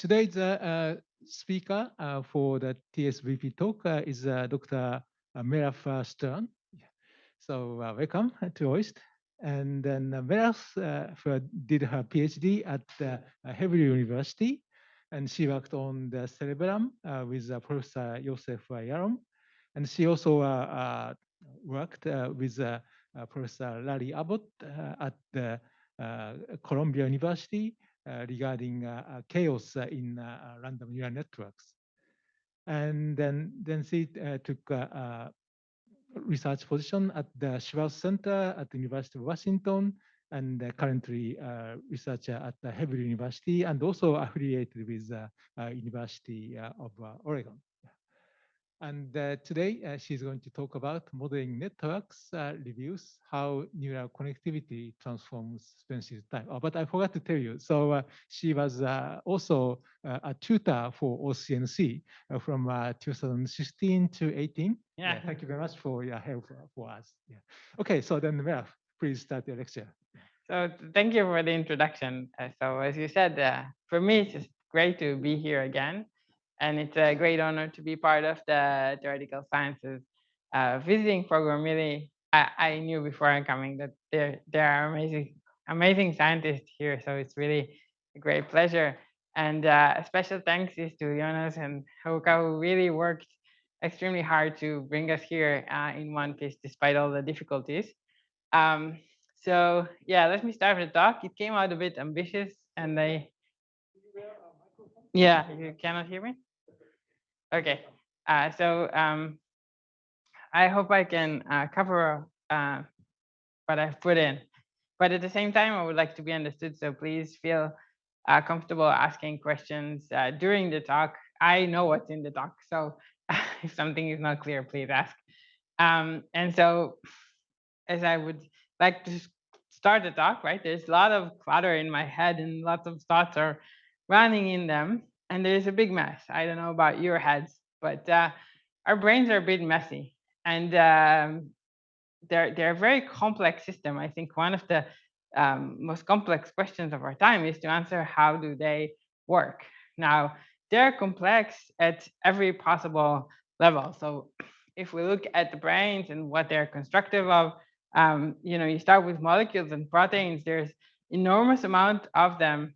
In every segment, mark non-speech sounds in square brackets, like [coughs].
today's uh, uh, speaker uh, for the TSVP talk uh, is uh, Dr. Uh, Merav Stern. So welcome to OIST. And then Merav did her PhD at Hebrew University, and she worked on the cerebellum with Professor Yosef Yarom. And she also worked with Professor Larry Abbott at the Columbia University uh, Uh, regarding uh, uh, chaos uh, in uh, random neural networks. And then, then she took a research position at the Schwartz Center at the University of Washington and currently uh, researcher at the Hebrew University and also affiliated with the uh, University of Oregon. And uh, today uh, she's going to talk about modeling networks uh, reviews, how neural connectivity transforms space time. Oh, but I forgot to tell you. So uh, she was uh, also uh, a tutor for OCNC from 2016 to 18. Yeah. yeah. Thank you very much for your help for us. Yeah. Okay. So then, Merav, please start your lecture. So thank you for the introduction. so as you said, for me, it's great to be here again and it's a great honor to be part of the theoretical sciences uh, visiting program. Really, I, I knew before I'm coming that there there are amazing amazing scientists here, so it's really a great pleasure. And uh, a special thanks is to Jonas and Hauka who really worked extremely hard to bring us here uh, in one piece despite all the difficulties. Um, so yeah, let me start with the talk. It came out a bit ambitious and I yeah, you cannot hear me? Okay, uh, so um, I hope I can uh, cover uh, what I've put in. But at the same time, I would like to be understood. So please feel uh, comfortable asking questions uh, during the talk. I know what's in the talk. So [laughs] if something is not clear, please ask. Um, and so as I would like to start the talk, right, there's a lot of clutter in my head and lots of thoughts are running in them and there's a big mess. I don't know about your heads, but uh, our brains are a bit messy, and um, they're they're a very complex system. I think one of the um, most complex questions of our time is to answer how do they work. Now they're complex at every possible level. So if we look at the brains and what they're constructive of, um, you know, you start with molecules and proteins. There's enormous amount of them,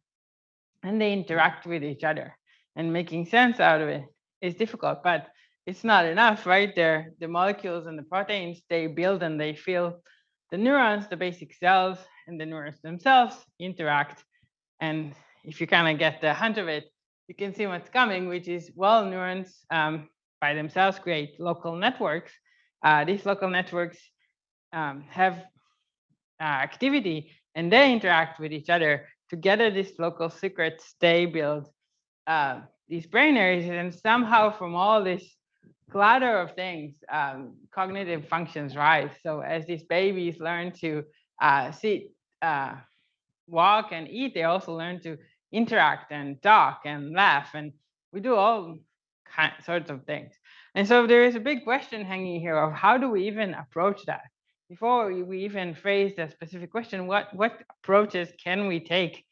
and they interact with each other and making sense out of it is difficult, but it's not enough, right? There, the molecules and the proteins, they build and they fill the neurons, the basic cells, and the neurons themselves interact. And if you kind of get the hint of it, you can see what's coming, which is, well, neurons um, by themselves create local networks. Uh, these local networks um, have uh, activity and they interact with each other. Together, these local circuits, they build uh, these brain areas and somehow from all this clutter of things, um, cognitive functions rise. So as these babies learn to uh, sit, uh, walk and eat, they also learn to interact and talk and laugh. And we do all kind, sorts of things. And so there is a big question hanging here of how do we even approach that? Before we even phrase the specific question, what, what approaches can we take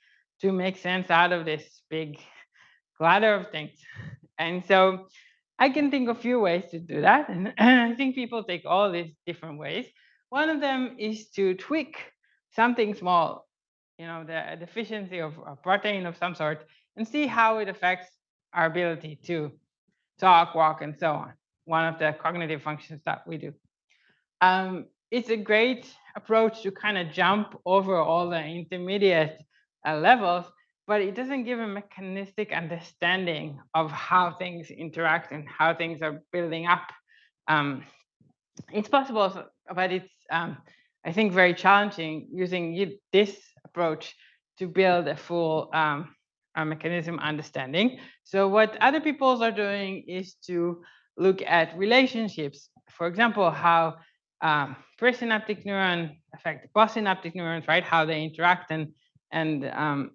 to make sense out of this big clutter of things. And so I can think of a few ways to do that. And [clears throat] I think people take all these different ways. One of them is to tweak something small, you know, the deficiency of a protein of some sort, and see how it affects our ability to talk, walk, and so on. One of the cognitive functions that we do. Um, it's a great approach to kind of jump over all the intermediate uh, levels but it doesn't give a mechanistic understanding of how things interact and how things are building up. Um, it's possible, but it's, um, I think, very challenging using this approach to build a full um, a mechanism understanding. So what other peoples are doing is to look at relationships. For example, how um, presynaptic neuron affect postsynaptic neurons, right? How they interact and and um,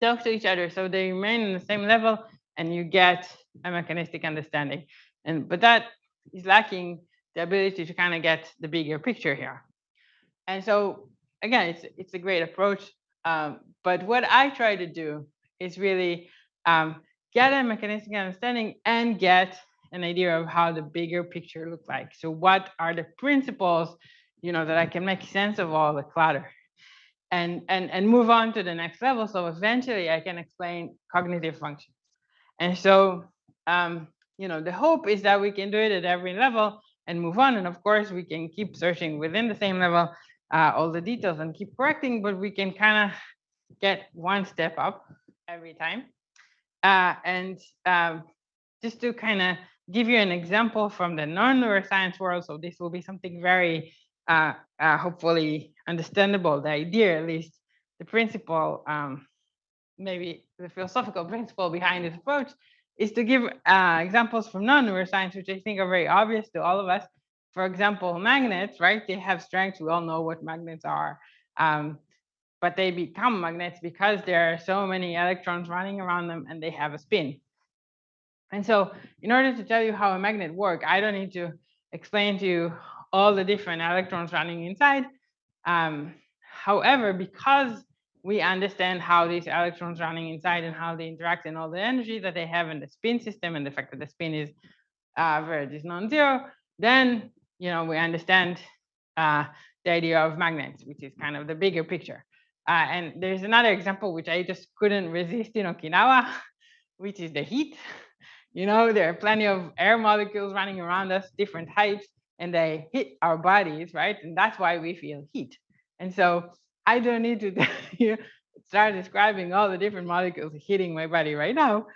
talk to each other so they remain on the same level and you get a mechanistic understanding. And but that is lacking the ability to kind of get the bigger picture here. And so again, it's it's a great approach. Um, but what I try to do is really um, get a mechanistic understanding and get an idea of how the bigger picture looks like. So what are the principles, you know, that I can make sense of all the clutter and, and, and move on to the next level. So eventually I can explain cognitive functions. And so, um, you know, the hope is that we can do it at every level and move on. And of course, we can keep searching within the same level uh, all the details and keep correcting, but we can kind of get one step up every time. Uh, and um, just to kind of give you an example from the non-neuroscience world, so this will be something very uh, uh, hopefully understandable, the idea at least, the principle, um, maybe the philosophical principle behind this approach is to give uh, examples from non-neuroscience, which I think are very obvious to all of us. For example, magnets, right? They have strengths. We all know what magnets are. Um, but they become magnets because there are so many electrons running around them and they have a spin. And so in order to tell you how a magnet works, I don't need to explain to you all the different electrons running inside. Um, however, because we understand how these electrons running inside and how they interact and all the energy that they have in the spin system and the fact that the spin is uh, is non-zero, then you know we understand uh, the idea of magnets, which is kind of the bigger picture. Uh, and there's another example which I just couldn't resist in Okinawa, [laughs] which is the heat. [laughs] You know, there are plenty of air molecules running around us, different heights, and they hit our bodies, right? And that's why we feel heat. And so I don't need to [laughs] start describing all the different molecules hitting my body right now.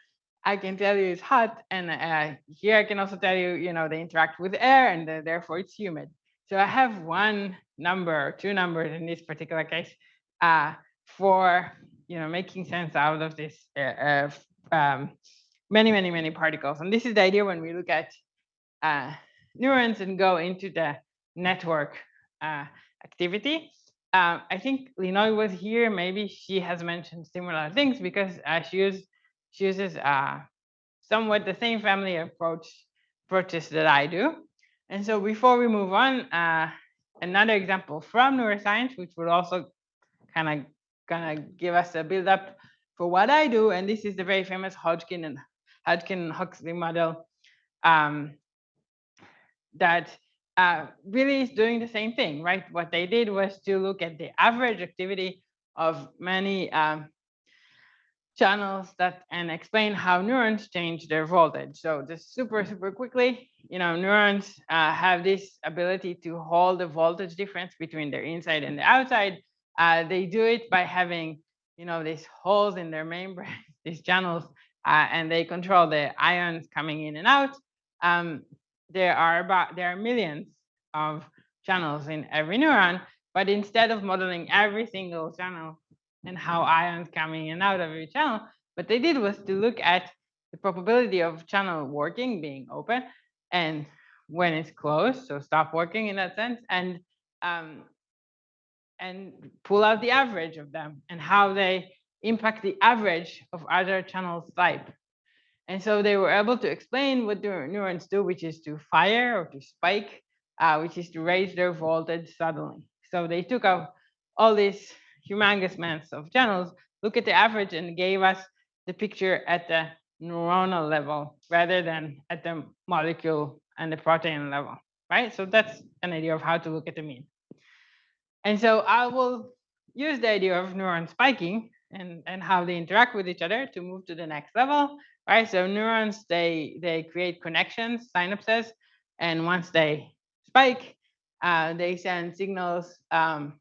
I can tell you it's hot, and uh, here I can also tell you, you know, they interact with air, and uh, therefore it's humid. So I have one number, two numbers in this particular case, uh, for you know making sense out of this uh, um, many, many, many particles. And this is the idea when we look at uh, neurons and go into the network uh, activity. Uh, I think Linoy was here. Maybe she has mentioned similar things because uh, she, she uses uh, somewhat the same family approach approaches that I do. And so before we move on, uh, another example from neuroscience, which would also kind of kind of give us a build up for what I do. And this is the very famous Hodgkin and Hodgkin Huxley model um, that uh, really is doing the same thing, right? What they did was to look at the average activity of many um, channels that and explain how neurons change their voltage. So just super, super quickly, you know, neurons uh, have this ability to hold the voltage difference between their inside and the outside. Uh, they do it by having, you know, these holes in their membrane, [laughs] these channels, uh, and they control the ions coming in and out. Um, there are about there are millions of channels in every neuron, but instead of modeling every single channel and how ions coming in and out of every channel, what they did was to look at the probability of channel working, being open, and when it's closed, so stop working in that sense, and um, and pull out the average of them and how they impact the average of other channels type. And so they were able to explain what the neurons do, which is to fire or to spike, uh, which is to raise their voltage suddenly. So they took out all these humongous amounts of channels, look at the average and gave us the picture at the neuronal level rather than at the molecule and the protein level, right? So that's an idea of how to look at the mean. And so I will use the idea of neuron spiking and, and how they interact with each other to move to the next level right? So neurons, they, they create connections, synapses, and once they spike, uh, they send signals um,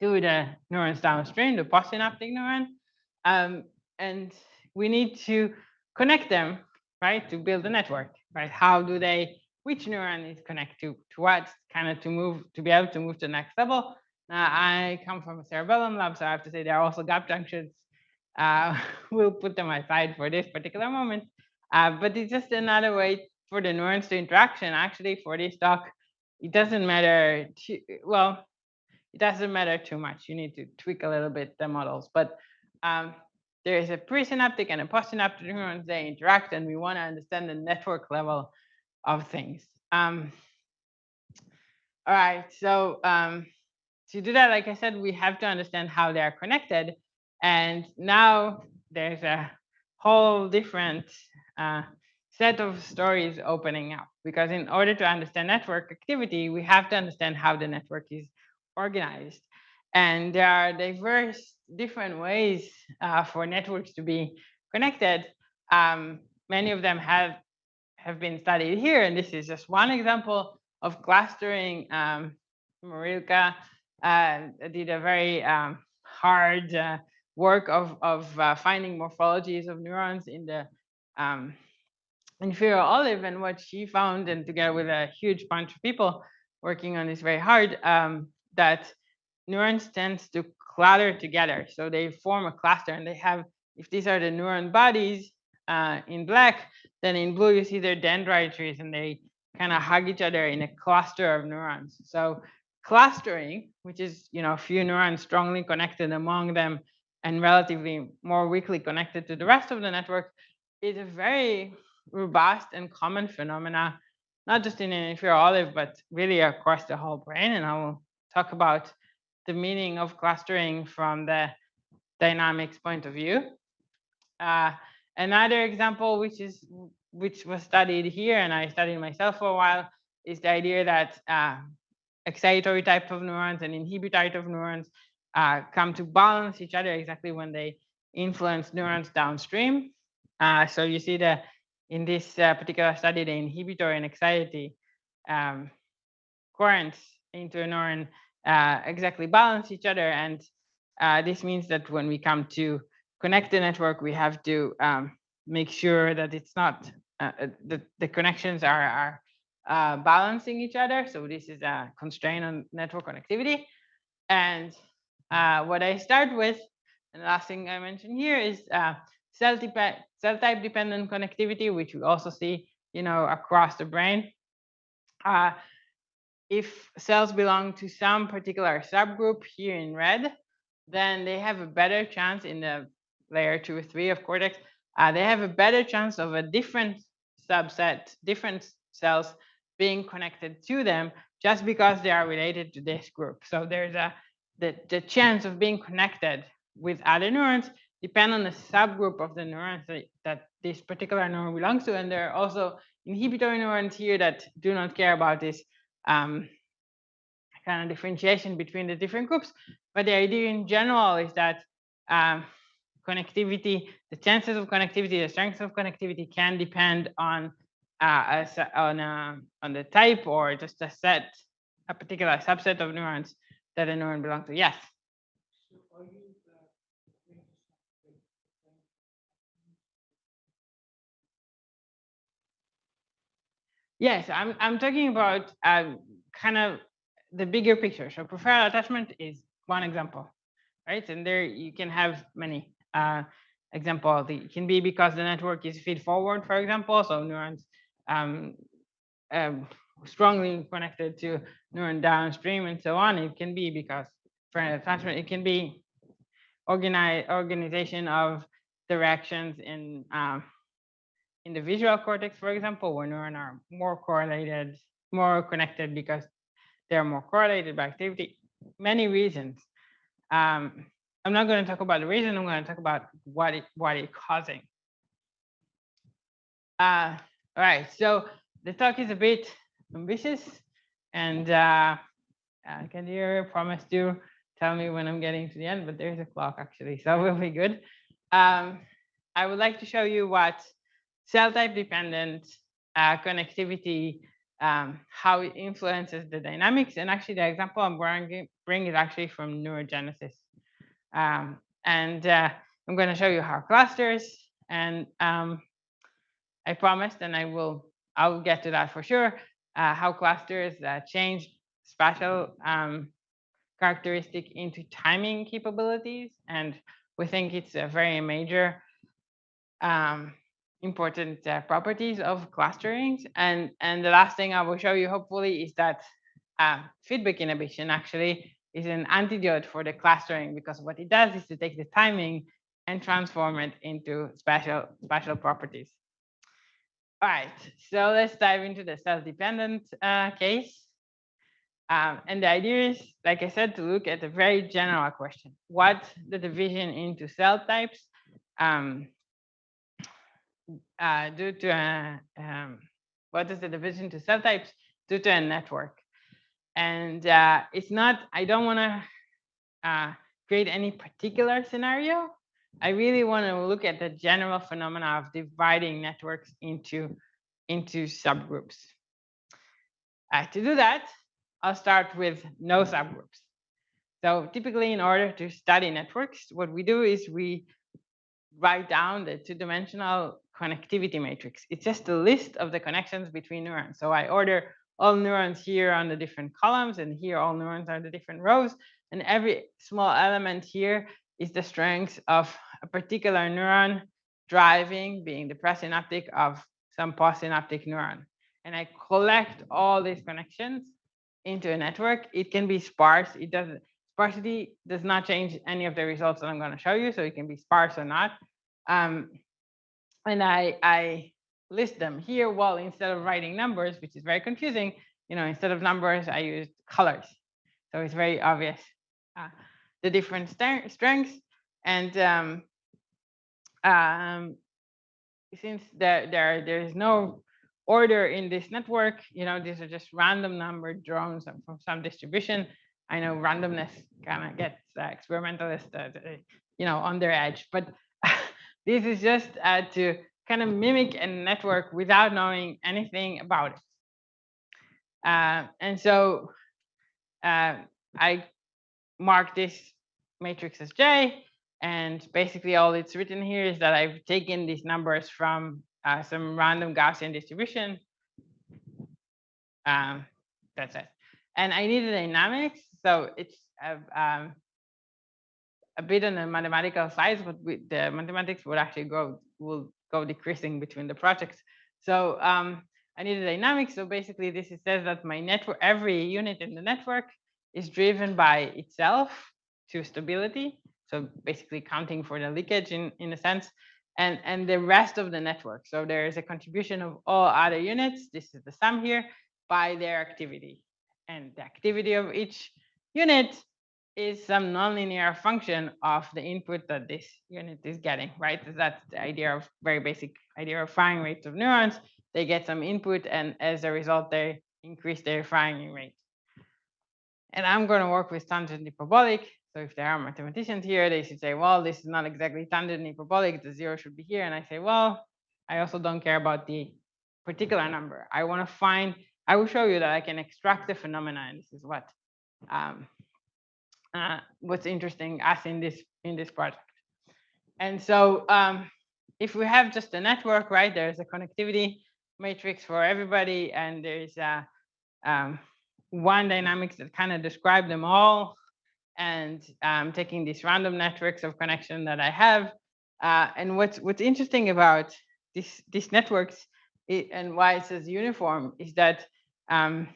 to the neurons downstream, the postsynaptic neuron. Um, and we need to connect them, right, to build a network, right? How do they, which neuron is connected to, to what, kind of to move, to be able to move to the next level. Now, I come from a cerebellum lab, so I have to say there are also gap junctions uh, [laughs] we'll put them aside for this particular moment. Uh, but it's just another way for the neurons to interaction. Actually, for this talk, it doesn't matter. Too, well, it doesn't matter too much. You need to tweak a little bit the models, but um, there is a presynaptic and a postsynaptic neurons. They interact, and we want to understand the network level of things. Um, all right, so um, to do that, like I said, we have to understand how they are connected. And now there's a whole different uh, set of stories opening up because in order to understand network activity, we have to understand how the network is organized. And there are diverse different ways uh, for networks to be connected. Um, many of them have have been studied here, and this is just one example of clustering. Um, Marylka did a very um, hard uh, work of, of uh, finding morphologies of neurons in the um, inferior olive and what she found and together with a huge bunch of people working on this very hard um, that neurons tend to clutter together. So they form a cluster and they have if these are the neuron bodies uh, in black then in blue you see their dendrite trees and they kind of hug each other in a cluster of neurons. So clustering which is you know a few neurons strongly connected among them and relatively more weakly connected to the rest of the network is a very robust and common phenomena, not just in an inferior olive, but really across the whole brain. And I will talk about the meaning of clustering from the dynamics point of view. Uh, another example, which is which was studied here, and I studied myself for a while, is the idea that uh, excitatory type of neurons and inhibitory type of neurons uh, come to balance each other exactly when they influence neurons downstream. Uh, so you see that in this uh, particular study, the inhibitory and excitatory um, currents into a neuron uh, exactly balance each other. And uh, this means that when we come to connect the network, we have to um, make sure that it's not, uh, the, the connections are, are uh, balancing each other. So this is a constraint on network connectivity. And uh, what I start with, and the last thing I mentioned here is uh, cell, cell type dependent connectivity, which we also see, you know, across the brain. Uh, if cells belong to some particular subgroup here in red, then they have a better chance in the layer two or three of cortex. Uh, they have a better chance of a different subset, different cells being connected to them just because they are related to this group. So there's a the, the chance of being connected with other neurons depend on the subgroup of the neurons that, that this particular neuron belongs to. And there are also inhibitory neurons here that do not care about this um, kind of differentiation between the different groups. But the idea in general is that um, connectivity, the chances of connectivity, the strength of connectivity can depend on uh, on a, on the type or just a set, a particular subset of neurons that a neuron belongs to. Yes. Yes, I'm I'm talking about um, kind of the bigger picture. So preferential attachment is one example, right? And there you can have many uh, examples. It can be because the network is feed forward, for example. So neurons um, um, strongly connected to neuron downstream and so on. It can be because for attachment, it can be organization of directions in um, in the visual cortex, for example, where neurons are more correlated, more connected because they're more correlated by activity. Many reasons. Um, I'm not going to talk about the reason. I'm going to talk about what it what it's causing. Uh, all right. So the talk is a bit ambitious, and uh, uh, can you promise to tell me when I'm getting to the end? But there's a clock actually, so [laughs] we'll be good. Um, I would like to show you what cell type dependent uh, connectivity, um, how it influences the dynamics. And actually, the example I'm bringing bring is actually from neurogenesis. Um, and uh, I'm going to show you how clusters and um, I promised, and I will I'll get to that for sure, uh, how clusters uh, change spatial um, characteristic into timing capabilities. And we think it's a very major um, important uh, properties of clusterings. And, and the last thing I will show you hopefully is that uh, feedback inhibition actually is an antidote for the clustering because what it does is to take the timing and transform it into special special properties. All right, so let's dive into the cell-dependent uh, case. Um, and the idea is, like I said, to look at a very general question. What the division into cell types um, uh, due to a, um, what is the division to cell types due to a network. And uh, it's not, I don't want to uh, create any particular scenario. I really want to look at the general phenomena of dividing networks into, into subgroups. Uh, to do that, I'll start with no subgroups. So typically in order to study networks, what we do is we write down the two-dimensional connectivity matrix. It's just a list of the connections between neurons. So I order all neurons here on the different columns and here all neurons are the different rows. And every small element here is the strength of a particular neuron driving, being the presynaptic of some postsynaptic neuron. And I collect all these connections into a network. It can be sparse. It doesn't sparsity does not change any of the results that I'm going to show you. So it can be sparse or not. Um, and I, I list them here. Well, instead of writing numbers, which is very confusing, you know, instead of numbers, I used colors. So it's very obvious uh, the different strengths. And um, um, since there, there, there is no order in this network, you know, these are just random number drones from some distribution. I know randomness kind of gets uh, experimentalists, uh, you know, on their edge, but [laughs] this is just uh, to kind of mimic a network without knowing anything about it. Uh, and so uh, I mark this matrix as J, and basically all it's written here is that I've taken these numbers from uh, some random Gaussian distribution. Um, that's it. And I need a dynamics, so it's um, a bit on the mathematical size, but we, the mathematics would actually go will go decreasing between the projects. So um, I need a dynamic. So basically, this says that my network, every unit in the network, is driven by itself to stability. So basically, counting for the leakage in in a sense, and and the rest of the network. So there is a contribution of all other units. This is the sum here by their activity, and the activity of each unit is some nonlinear function of the input that this unit is getting, right? That's the idea of very basic idea of firing rates of neurons. They get some input and as a result, they increase their firing rate. And I'm going to work with tangent hyperbolic. So if there are mathematicians here, they should say, well, this is not exactly tangent hyperbolic. The zero should be here. And I say, well, I also don't care about the particular number. I want to find, I will show you that I can extract the phenomena. And this is what um, uh, what's interesting as in this in this project. And so um, if we have just a network, right, there's a connectivity matrix for everybody, and there's a, um, one dynamics that kind of describe them all, and um, taking these random networks of connection that I have. Uh, and what's what's interesting about this these networks it, and why it says uniform is that um,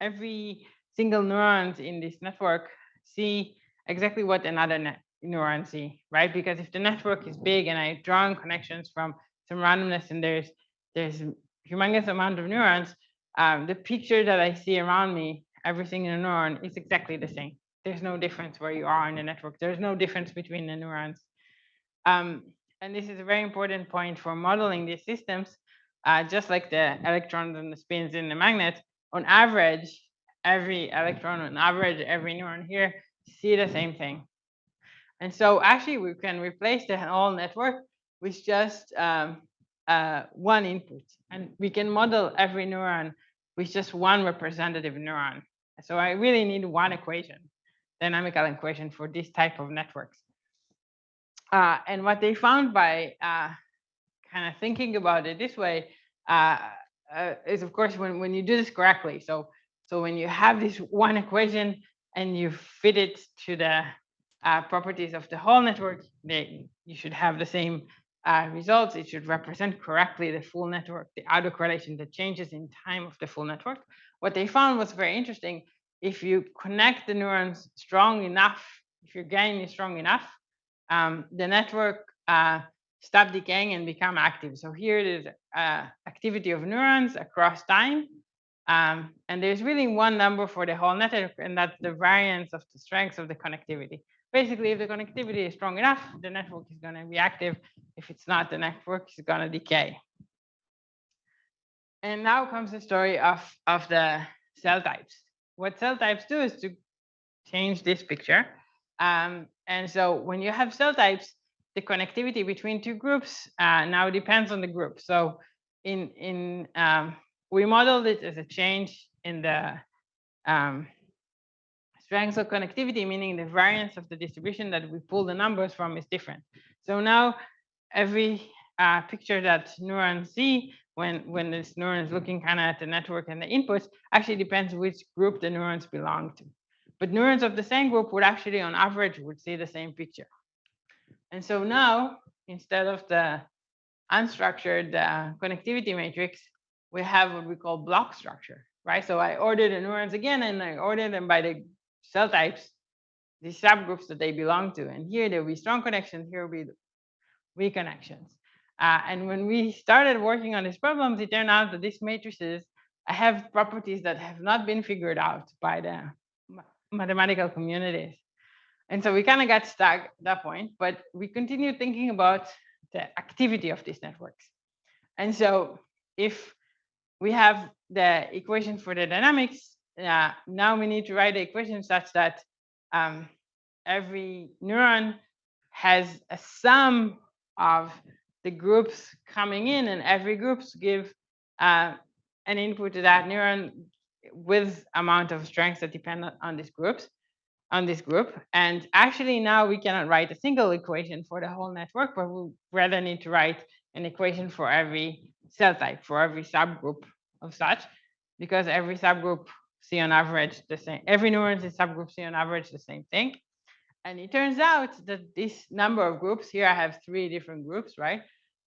every single neurons in this network see exactly what another neuron see, right? Because if the network is big and I draw connections from some randomness and there's there's humongous amount of neurons, um, the picture that I see around me, every single neuron is exactly the same. There's no difference where you are in the network. There's no difference between the neurons. Um, and this is a very important point for modeling these systems. Uh, just like the electrons and the spins in the magnet, on average, every electron on average, every neuron here, see the same thing. And so actually we can replace the whole network with just um, uh, one input. And we can model every neuron with just one representative neuron. So I really need one equation, dynamical equation for this type of networks. Uh, and what they found by uh, kind of thinking about it this way uh, uh, is, of course, when, when you do this correctly. So so when you have this one equation and you fit it to the uh, properties of the whole network, they, you should have the same uh, results. It should represent correctly the full network, the autocorrelation, the changes in time of the full network. What they found was very interesting. If you connect the neurons strong enough, if your gain is strong enough, um, the network uh, stop decaying and become active. So here it is uh, activity of neurons across time um, and there's really one number for the whole network, and that's the variance of the strength of the connectivity. basically if the connectivity is strong enough, the network is going to be active. If it's not, the network is going to decay. And now comes the story of, of the cell types. What cell types do is to change this picture. Um, and so when you have cell types, the connectivity between two groups uh, now depends on the group. So in, in um, we modeled it as a change in the um, strength of connectivity, meaning the variance of the distribution that we pull the numbers from is different. So now every uh, picture that neurons see when, when this neuron is looking kind of at the network and the inputs actually depends which group the neurons belong to. But neurons of the same group would actually, on average, would see the same picture. And so now, instead of the unstructured uh, connectivity matrix, we have what we call block structure, right? So I order the neurons again, and I order them by the cell types, the subgroups that they belong to. And here there will be strong connections, here will be weak connections. Uh, and when we started working on these problems, it turned out that these matrices have properties that have not been figured out by the mathematical communities. And so we kind of got stuck at that point, but we continued thinking about the activity of these networks. And so if we have the equation for the dynamics, uh, now we need to write the equation such that um, every neuron has a sum of the groups coming in and every groups give uh, an input to that neuron with amount of strengths that depend on these groups on this group. And actually now we cannot write a single equation for the whole network, but we rather need to write an equation for every cell type, for every subgroup of such, because every subgroup see on average the same, every neurons in subgroup see on average the same thing. And it turns out that this number of groups, here I have three different groups, right?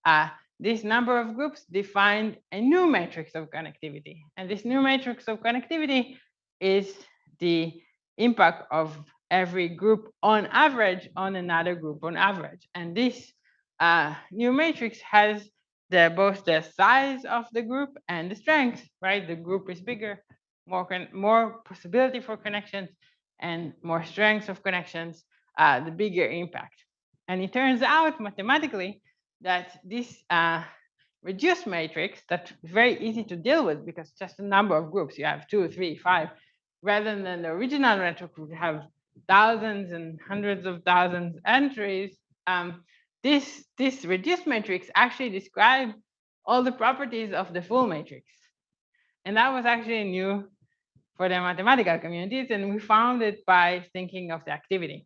Uh, this number of groups defined a new matrix of connectivity. And this new matrix of connectivity is the impact of every group on average on another group on average. And this uh, new matrix has the both the size of the group and the strength, right? The group is bigger, more more possibility for connections, and more strength of connections, uh, the bigger impact. And it turns out mathematically that this uh, reduced matrix that's very easy to deal with because just a number of groups, you have two, three, five, rather than the original network would have thousands and hundreds of thousands entries, um, this, this reduced matrix actually describes all the properties of the full matrix. And that was actually new for the mathematical communities, and we found it by thinking of the activity.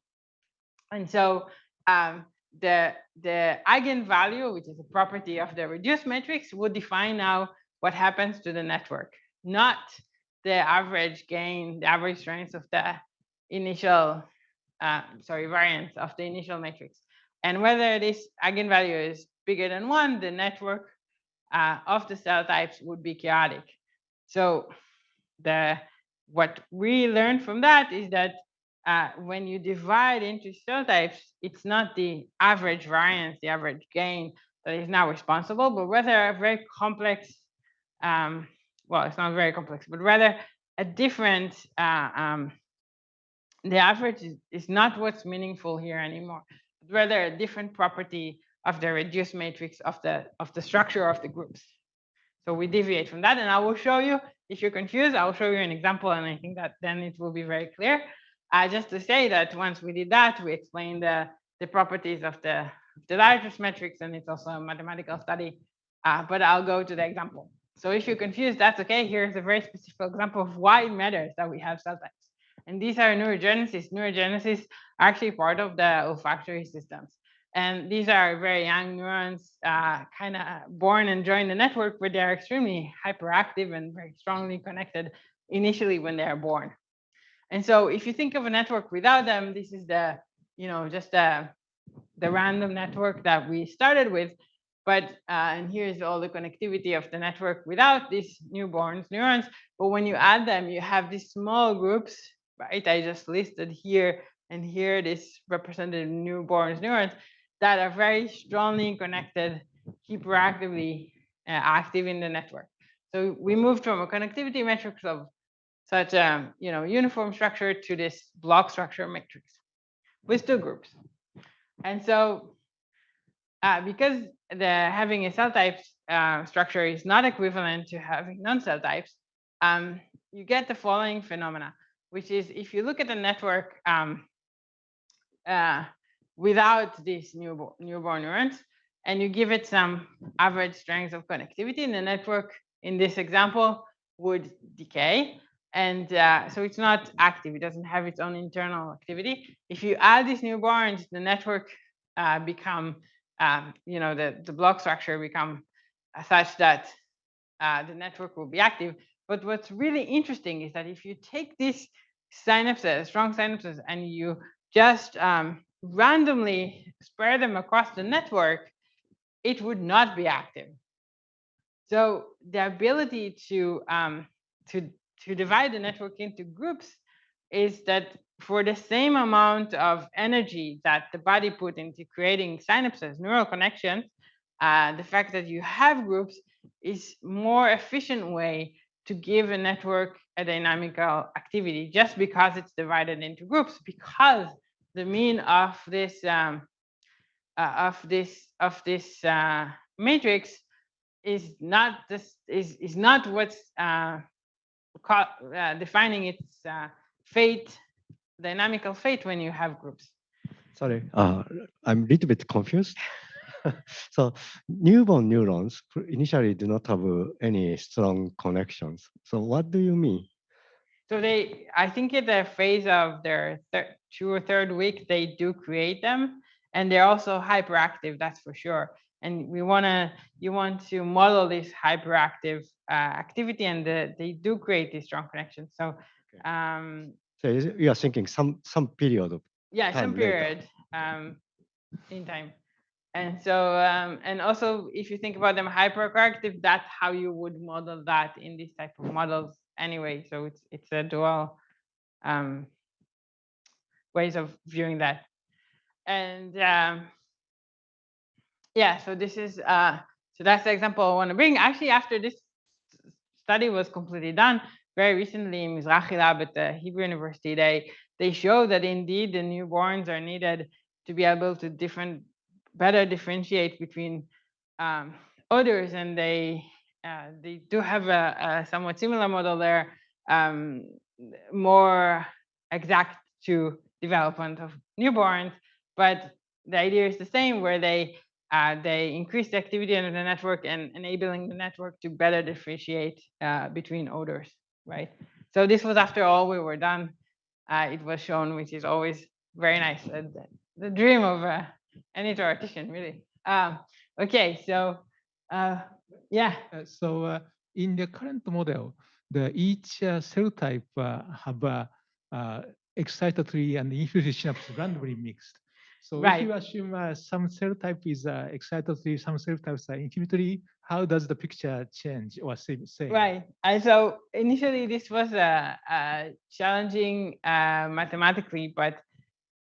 And so um, the, the eigenvalue, which is a property of the reduced matrix, would define now what happens to the network, not the average gain, the average strength of the initial, uh, sorry, variance of the initial matrix. And whether this eigenvalue is bigger than one, the network uh, of the cell types would be chaotic. So the what we learned from that is that uh, when you divide into cell types, it's not the average variance, the average gain that is now responsible, but rather a very complex um, well, it's not very complex, but rather a different, uh, um, the average is, is not what's meaningful here anymore, but rather a different property of the reduced matrix of the, of the structure of the groups. So we deviate from that and I will show you, if you're confused, I'll show you an example and I think that then it will be very clear. Just to say that once we did that, we explained the, the properties of the, the largest matrix and it's also a mathematical study, uh, but I'll go to the example. So if you're confused, that's okay. Here's a very specific example of why it matters that we have cell types. And these are neurogenesis. Neurogenesis are actually part of the olfactory systems. And these are very young neurons, uh, kind of born and join the network, where they're extremely hyperactive and very strongly connected initially when they are born. And so if you think of a network without them, this is the, you know, just the, the random network that we started with. But, uh, and here's all the connectivity of the network without these newborns neurons. But when you add them, you have these small groups, right? I just listed here and here, this represented newborns neurons that are very strongly connected, hyperactively uh, active in the network. So we moved from a connectivity matrix of such a you know uniform structure to this block structure matrix. with two groups. And so uh, because the having a cell type uh, structure is not equivalent to having non-cell types, um, you get the following phenomena, which is if you look at the network um, uh, without these newborn, newborn neurons, and you give it some average strength of connectivity, and the network in this example would decay. And uh, so it's not active, it doesn't have its own internal activity. If you add these newborns, the network uh, become, um, you know, the, the block structure become uh, such that uh, the network will be active. But what's really interesting is that if you take these synapses, strong synapses, and you just um, randomly spread them across the network, it would not be active. So the ability to um, to to divide the network into groups is that for the same amount of energy that the body put into creating synapses, neural connections, uh, the fact that you have groups is more efficient way to give a network a dynamical activity just because it's divided into groups because the mean of this um, uh, of this of this uh, matrix is not this is is not what's uh, uh, defining its uh, fate dynamical fate when you have groups. Sorry, uh, I'm a little bit confused. [laughs] so newborn neurons initially do not have any strong connections. So what do you mean? So they, I think in the phase of their two or third week, they do create them and they're also hyperactive, that's for sure. And we want to, you want to model this hyperactive uh, activity and the, they do create these strong connections. So, Okay. um, So you are thinking some some period of yeah, some Time later. period um, in time. And so, um, and also if you think about them hyperactive, that's how you would model that in these type of models anyway. So it's it's a dual um, ways of viewing that. And um, yeah, so this is uh, so that's the example I want to bring. Actually, after this study was completely done, very recently in Mizrahi Lab at the Hebrew University, they they show that indeed the newborns are needed to be able to different better differentiate between um, odors, and they uh, they do have a, a, somewhat similar model there, um, more exact to development of newborns, but the idea is the same, where they uh, they increase the activity in the network and enabling the network to better differentiate uh, between odors, right? So this was after all we were done. Uh, it was shown, which is always very nice. the, the dream of uh, any theoretician, really. Um, okay, so uh, yeah. Uh, so uh, in the current model, the each uh, cell type uh, have uh, excitatory and [laughs] inhibitory synapse randomly mixed. So if you assume uh, some cell type is uh, excitatory, some cell types are inhibitory, how does the picture change or same? same? Right. And so initially this was a, a challenging uh, mathematically, but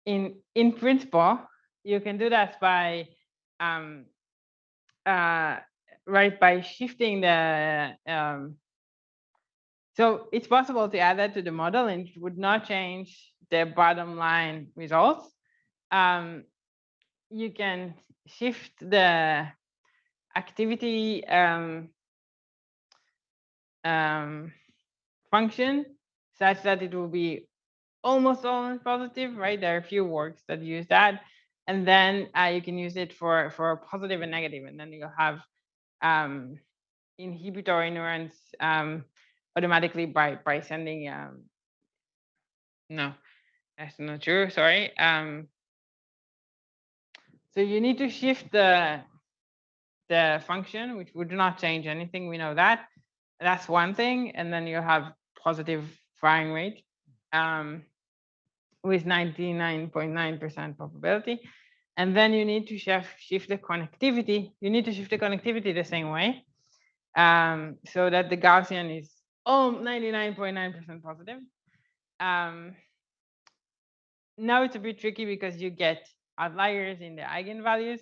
in in principle, you can do that by um, uh, right by shifting the um, so it's possible to add that to the model and it would not change the bottom line results. Um, you can shift the activity um, um, function such that it will be almost always positive, right? There are a few works that use that. And then uh, you can use it for, for positive and negative, and then you'll have um, inhibitory neurons um, automatically by, by sending, um, no, that's not true, sorry. Um, so you need to shift the, the function, which would not change anything, we know that. That's one thing, and then you have positive firing rate um, with 99.9% probability. And then you need to shift, shift the connectivity. You need to shift the connectivity the same way um, so that the Gaussian is oh, 99.9% positive. Um, now it's a bit tricky because you get outliers in the eigenvalues,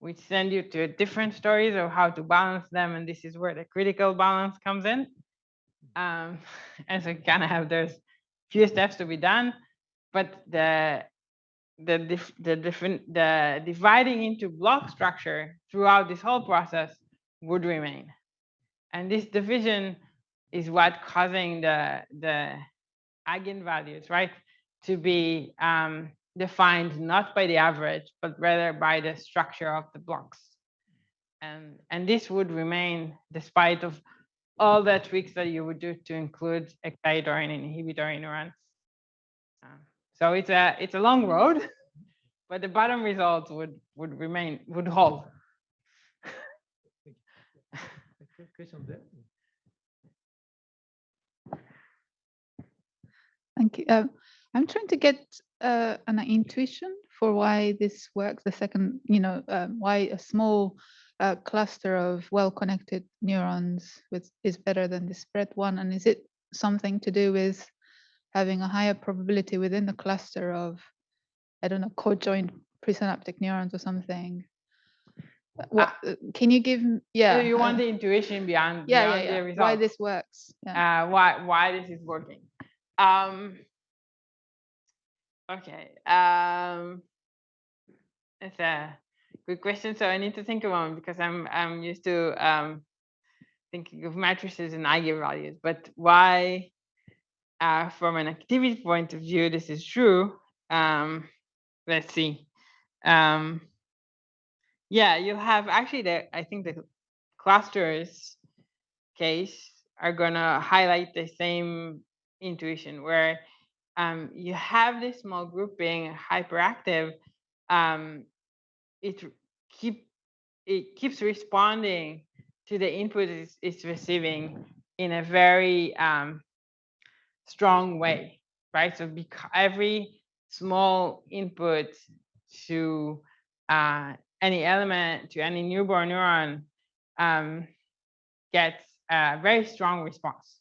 which send you to different stories of how to balance them. And this is where the critical balance comes in. Um, [laughs] and so kind of have those few steps to be done. But the the dif- the different the dividing into block structure throughout this whole process would remain, and this division is what causing the the eigenvalues, right, to be um, defined not by the average, but rather by the structure of the blocks. And, and this would remain despite of all the tweaks that you would do to include excitatory and inhibitory neurons. Um, so it's a it's a long road, [laughs] but the bottom result would would remain would hold. Question there. Thank you. Um, I'm trying to get uh, an intuition for why this works. The second, you know, um, why a small uh, cluster of well-connected neurons with, is better than the spread one, and is it something to do with having a higher probability within the cluster of, I don't know, co-joined presynaptic neurons or something? Uh, What uh, can you give? Yeah. So you want the intuition beyond, yeah, beyond yeah, yeah. Why this works? Yeah. uh, why why this is working. Um, okay. Um, it's a good question. So I need to think about it because I'm I'm used to um, thinking of matrices and eigenvalues. But why, uh, from an activity point of view, this is true. Um, let's see. Um, yeah, you have actually the I think the clusters case are gonna highlight the same intuition where um, you have this small group being hyperactive. Um, it keep it keeps responding to the input it's, it's receiving in a very um, strong way, right? So because every small input to uh, any element to any newborn neuron um, gets a very strong response,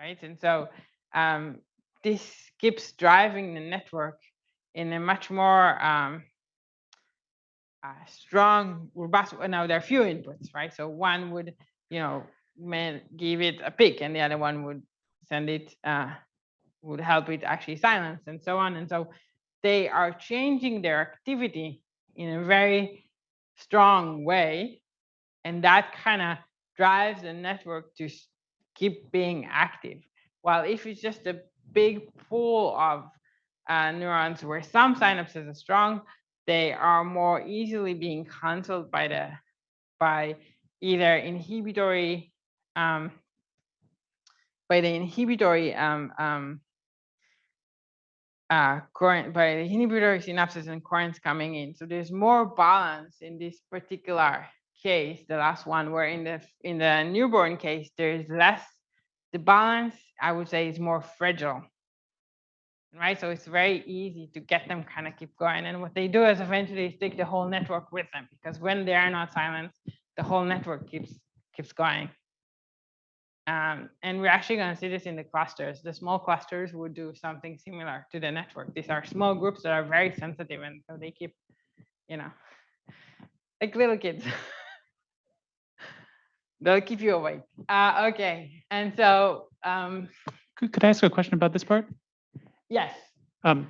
right? And so um, this keeps driving the network in a much more um, uh, strong, robust. Now there are few inputs, right? So one would, you know, give it a pick, and the other one would send it, uh, would help it actually silence, and so on. And so they are changing their activity in a very strong way, and that kind of drives the network to keep being active. While if it's just a big pool of uh, neurons where some synapses are strong, they are more easily being cancelled by the by either inhibitory um, by the inhibitory um, um, uh, current by the inhibitory synapses and currents coming in. So there's more balance in this particular case, the last one, where in the in the newborn case there's less. The balance, I would say, is more fragile. Right, so it's very easy to get them kind of keep going. And what they do is eventually take the whole network with them because when they are not silenced, the whole network keeps keeps going. Um, and we're actually going to see this in the clusters. The small clusters would do something similar to the network. These are small groups that are very sensitive, and so they keep, you know, [laughs] like little kids. [laughs] They'll keep you awake. Uh, okay, and so um, Could, could I ask a question about this part? yes, Um,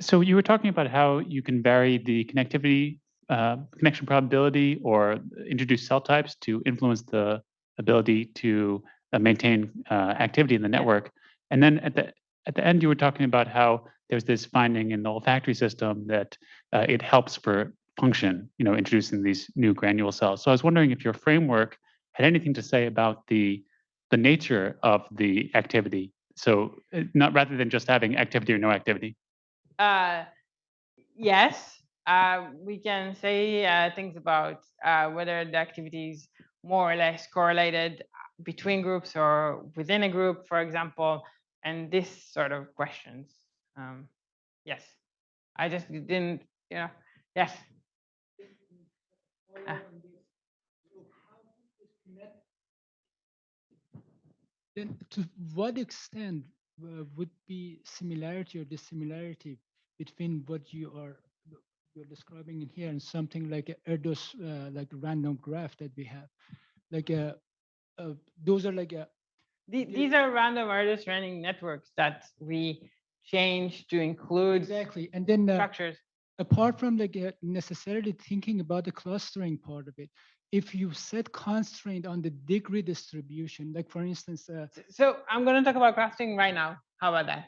so you were talking about how you can vary the connectivity, uh, connection probability or introduce cell types to influence the ability to uh, maintain uh, activity in the network. And then at the at the end, you were talking about how there's this finding in the olfactory system that uh, it helps for function, you know, introducing these new granule cells. So I was wondering if your framework had anything to say about the the nature of the activity. So uh, not rather than just having activity or no activity. uh, yes, uh, we can say uh, things about uh, whether the activity is more or less correlated between groups or within a group, for example, and this sort of questions. Um, yes, I just didn't, you know, yes. Ah. Then to what extent uh, would be similarity or dissimilarity between what you are you're describing in here and something like a Erdos, uh, like random graph that we have? Like a, uh, those are like a, The- These are random Erdős-Rényi networks that we change to include Exactly. And then uh, structures. apart from like uh, necessarily thinking about the clustering part of it, if you set constraint on the degree distribution, like for instance, uh, So I'm going to talk about clustering right now. How about that?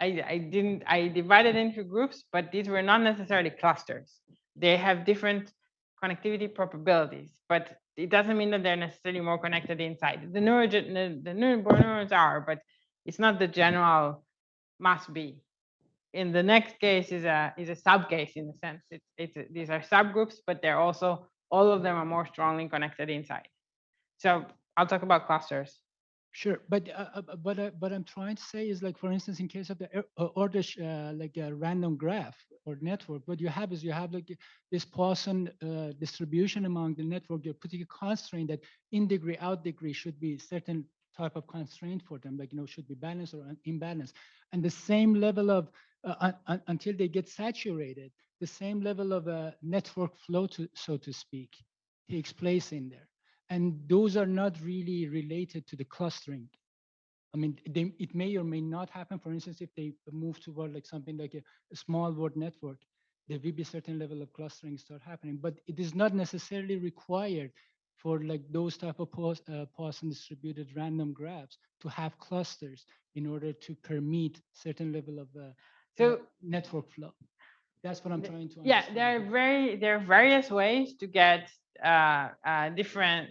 I, I didn't, I divided into groups, but these were not necessarily clusters. They have different connectivity probabilities, but it doesn't mean that they're necessarily more connected inside. The neurogen, the, the neurons are, but it's not the general must be. In the next case is a is a subcase in a sense. It's it's these are subgroups, but they're also all of them are more strongly connected inside. So I'll talk about clusters. Sure, but uh, uh, but uh, but I'm trying to say is like for instance, in case of the uh, order uh, like a random graph or network, what you have is you have like this Poisson uh, distribution among the network. You're putting a constraint that in degree out degree should be certain type of constraint for them, like you know should be balanced or imbalanced, and the same level of uh, un- un- until they get saturated, the same level of uh, network flow, to so to speak, takes place in there and those are not really related to the clustering. I mean, they, it may or may not happen. For instance, if they move toward like something like a, a small world network, there will be a certain level of clustering start happening, but it is not necessarily required for like those type of Pos- uh, Poisson distributed random graphs to have clusters in order to permit certain level of uh, So network flow. That's what I'm trying to yeah, understand. there are very there are various ways to get uh, uh, different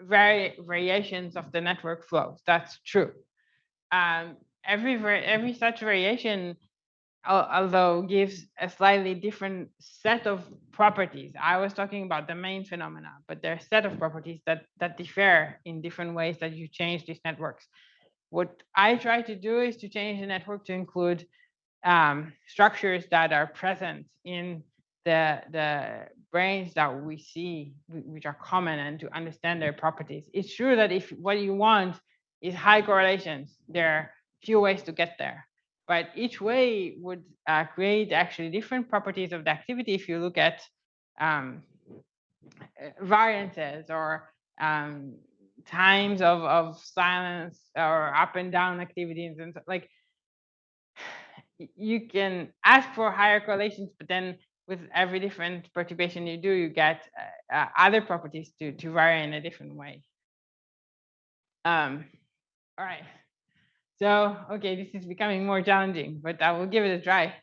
vari variations of the network flows. That's true. Um, every every such variation, although gives a slightly different set of properties. I was talking about the main phenomena, but there are a set of properties that that differ in different ways that you change these networks. What I try to do is to change the network to include um, structures that are present in the the brains that we see, which are common, and to understand their properties. It's true that if what you want is high correlations, there are few ways to get there. But each way would uh, create actually different properties of the activity if you look at um, uh, variances or um, times of, of silence or up and down activities and so, like you can ask for higher correlations, but then with every different perturbation you do, you get uh, uh, other properties to, to vary in a different way. Um, all right. So, okay, this is becoming more challenging, but I will give it a try.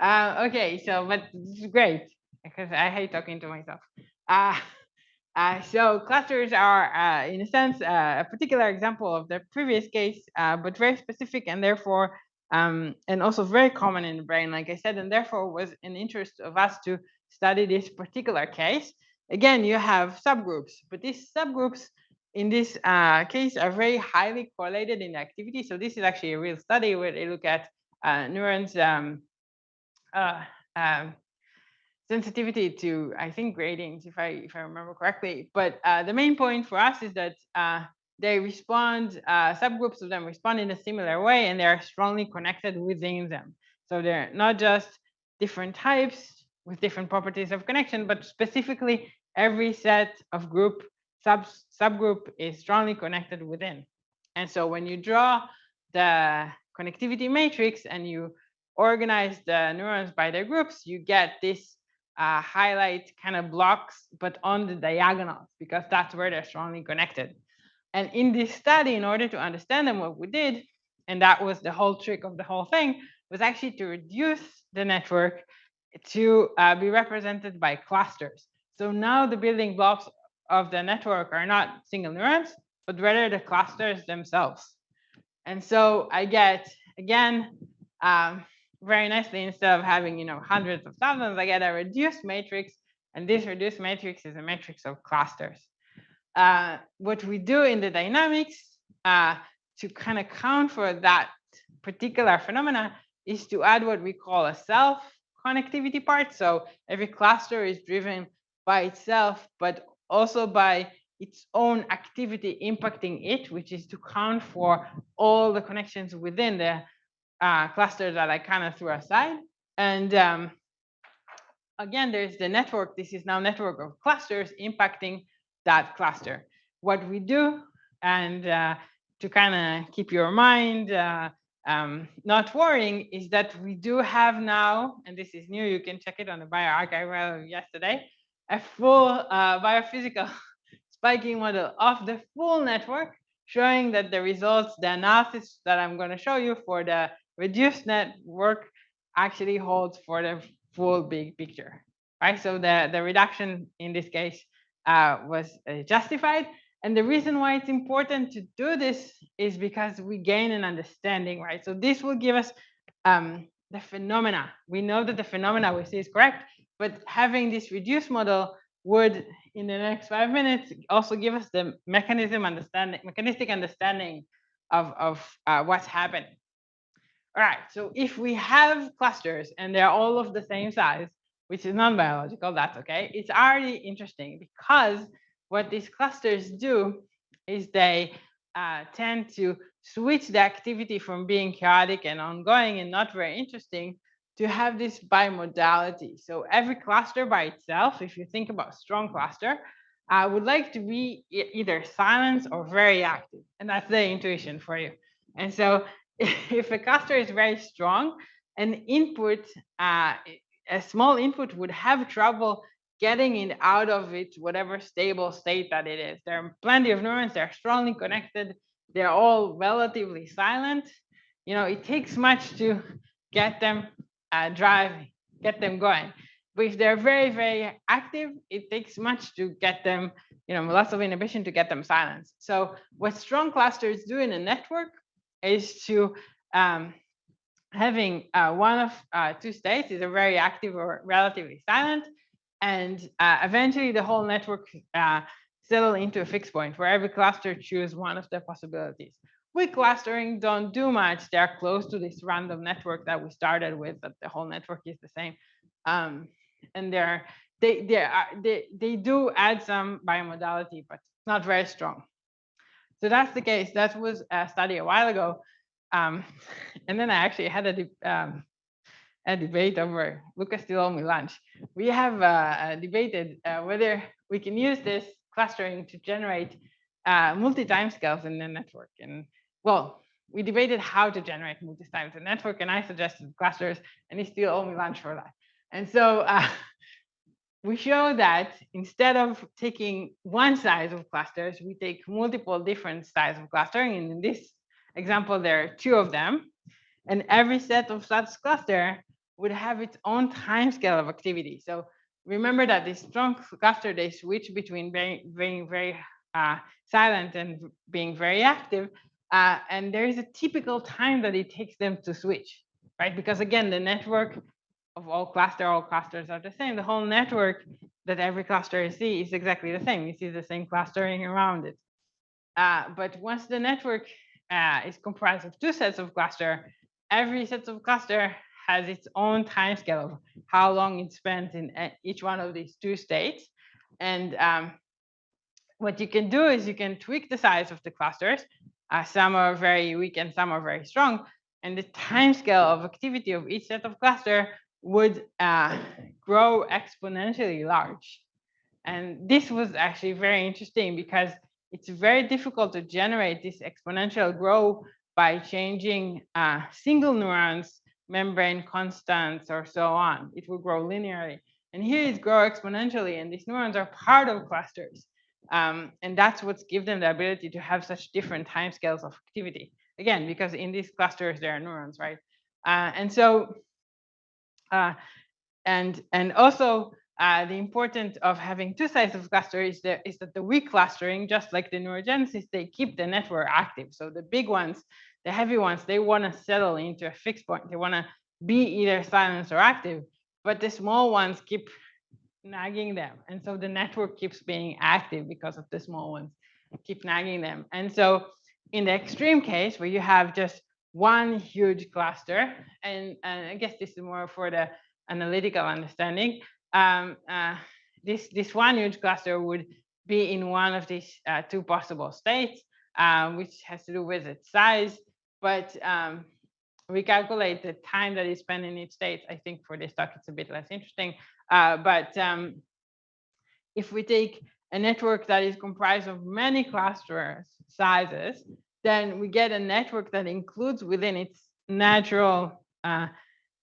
Uh, okay, so, but this is great because I hate talking to myself. Uh, [laughs] uh, so clusters are, uh, in a sense, uh, a particular example of the previous case, uh, but very specific and therefore, um, and also very common in the brain, like I said, and therefore was an interest of us to study this particular case. Again, you have subgroups, but these subgroups in this uh, case are very highly correlated in activity. So this is actually a real study where they look at uh, neurons um, uh, um, sensitivity to I think gratings, if I if I remember correctly. But uh, the main point for us is that uh, they respond, uh, subgroups of them respond in a similar way, and they are strongly connected within them. So they're not just different types with different properties of connection, but specifically every set of group sub subgroup is strongly connected within. And so when you draw the connectivity matrix and you organize the neurons by their groups, you get this uh, highlight kind of blocks, but on the diagonals, because that's where they're strongly connected. And in this study, in order to understand them, what we did, and that was the whole trick of the whole thing, was actually to reduce the network to uh, be represented by clusters. So now the building blocks of the network are not single neurons, but rather the clusters themselves. And so I get, again, um, very nicely, instead of having, you know, hundreds of thousands, I get a reduced matrix, and this reduced matrix is a matrix of clusters. Uh, what we do in the dynamics uh, to kind of count for that particular phenomena is to add what we call a self connectivity part. So every cluster is driven by itself, but also by its own activity impacting it, which is to count for all the connections within the uh, cluster that I kind of threw aside. And um, again, there's the network. This is now network of clusters impacting that cluster. What we do, and uh, to kind of keep your mind uh, um, not worrying is that we do have now, and this is new, you can check it on the bioRxiv yesterday, a full uh, biophysical [laughs] spiking model of the full network, showing that the results, the analysis that I'm going to show you for the reduced network actually holds for the full big picture, right? So the, the reduction in this case uh, was uh, justified. And the reason why it's important to do this is because we gain an understanding, right? So this will give us um, the phenomena. We know that the phenomena we see is correct, but having this reduced model would, in the next five minutes, also give us the mechanism understanding, mechanistic understanding of, of uh, what's happening. All right, so if we have clusters and they're all of the same size, which is non-biological, that's okay. It's already interesting because what these clusters do is they uh, tend to switch the activity from being chaotic and ongoing and not very interesting to have this bimodality. So every cluster by itself, if you think about strong cluster, I would like to be either silent or very active. And that's the intuition for you. And so [laughs] if a cluster is very strong, an input, uh, a small input would have trouble getting it out of it, whatever stable state that it is. There are plenty of neurons, they're strongly connected, they're all relatively silent. You know, it takes much to get them uh, get them going. But if they're very, very active, it takes much to get them, you know, lots of inhibition to get them silenced. So what strong clusters do in a network is to um, having uh, one of uh, two states is a very active or relatively silent, and uh, eventually the whole network uh, settle into a fixed point where every cluster choose one of the possibilities. Weak clustering don't do much. They're close to this random network that we started with, but the whole network is the same. Um, and they're, they, they, are, they, they do add some bimodality, but not very strong. So that's the case. That was a study a while ago. Um, [laughs] and then I actually had a, um, a debate over, Lucas still owe me lunch. We have uh, uh, debated uh, whether we can use this clustering to generate uh, multi-timescales in the network. And well, we debated how to generate multi-times in network, and I suggested clusters, and he still owe me lunch for that. And so uh, [laughs] we show that instead of taking one size of clusters, we take multiple different sizes of clustering. And in this example, there are two of them. And every set of such cluster would have its own time scale of activity. So remember that these strong cluster, they switch between being, being very uh, silent and being very active. Uh, and there is a typical time that it takes them to switch, right? Because again, the network of all cluster, all clusters are the same. The whole network that every cluster you see is exactly the same. You see the same clustering around it. Uh, but once the network uh, is comprised of two sets of cluster, every set of cluster has its own time scale of how long it spent in uh, each one of these two states. And um, what you can do is you can tweak the size of the clusters. Uh, some are very weak and some are very strong. And the [laughs] time scale of activity of each set of cluster would uh, [coughs] grow exponentially large. And this was actually very interesting because it's very difficult to generate this exponential growth by changing uh, single neurons, membrane constants, or so on. It will grow linearly. And here it grow exponentially, and these neurons are part of clusters. Um, and that's what's give them the ability to have such different timescales of activity. Again, because in these clusters, there are neurons, right? Uh, and so uh, and, and also uh, the importance of having two sides of cluster is that, is that the weak clustering, just like the neurogenesis, they keep the network active. So the big ones, the heavy ones, they want to settle into a fixed point. They want to be either silent or active, but the small ones keep nagging them. And so the network keeps being active because of the small ones keep nagging them. And so in the extreme case where you have just one huge cluster, and, and I guess this is more for the analytical understanding. Um, uh, this, this one huge cluster would be in one of these uh, two possible states, um, which has to do with its size. But um, we calculate the time that is spent in each state. I think for this talk, it's a bit less interesting. Uh, but um, if we take a network that is comprised of many cluster sizes, then we get a network that includes within its natural uh,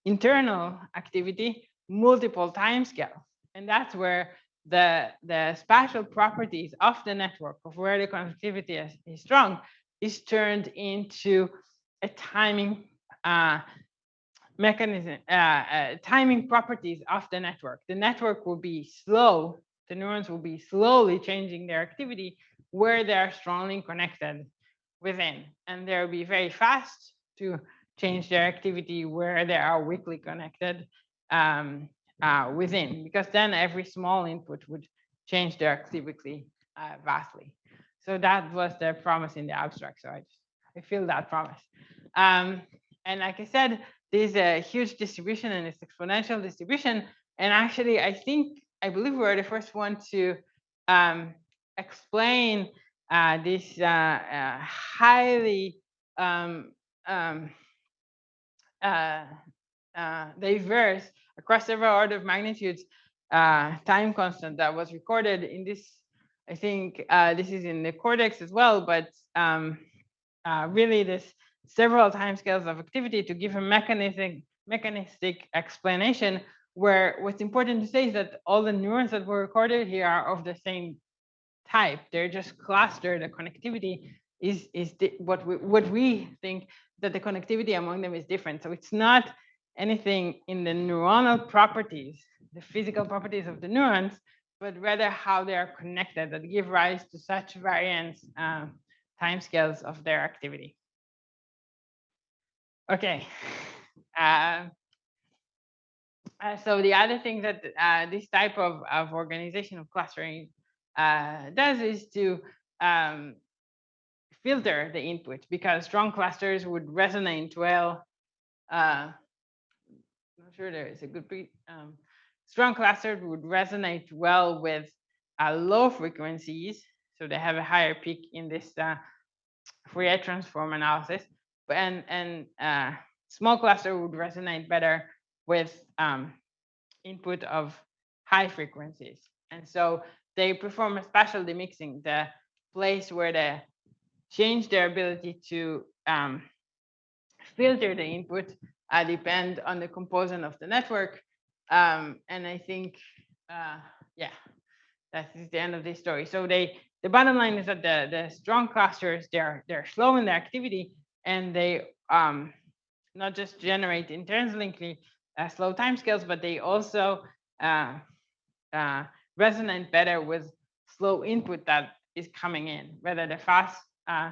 internal activity multiple timescales. And that's where the, the spatial properties of the network of where the connectivity is, is strong is turned into a timing uh, mechanism, uh, uh, timing properties of the network. The network will be slow, the neurons will be slowly changing their activity where they are strongly connected within. And they'll be very fast to change their activity where they are weakly connected um, uh, within, because then every small input would change their activity uh, vastly. So that was the promise in the abstract. So I just, I feel that promise. Um, and like I said, there's a huge distribution and it's exponential distribution. And actually, I think, I believe we were the first one to um, explain uh, this uh, uh, highly um, um, uh, uh, diverse across several order of magnitudes uh, time constant that was recorded in this. I think this is in the cortex as well, but um, really this several timescales of activity to give a mechanistic mechanistic explanation where what's important to say is that all the neurons that were recorded here are of the same type. They're just clustered. The connectivity is is what we what we think that the connectivity among them is different. So it's not anything in the neuronal properties, the physical properties of the neurons, but rather how they are connected that give rise to such variance uh, timescales of their activity. Okay. Uh, uh, so the other thing that uh, this type of, of organization of clustering uh, does is to um, filter the input because strong clusters would resonate well. Uh, I'm not sure there is a good um, strong clusters would resonate well with uh, low frequencies. So they have a higher peak in this uh, Fourier transform analysis. And, and uh, small cluster would resonate better with um, input of high frequencies. And so they perform a spatial demixing, the place where they change their ability to um, filter the input uh, depend on the component of the network. Um, and I think, uh, yeah, that is the end of this story. So they, the bottom line is that the, the strong clusters, they're, they're slow in their activity and they um, not just generate interlinkly uh, slow timescales, but they also uh, uh, resonate better with slow input that is coming in, whether the fast, uh,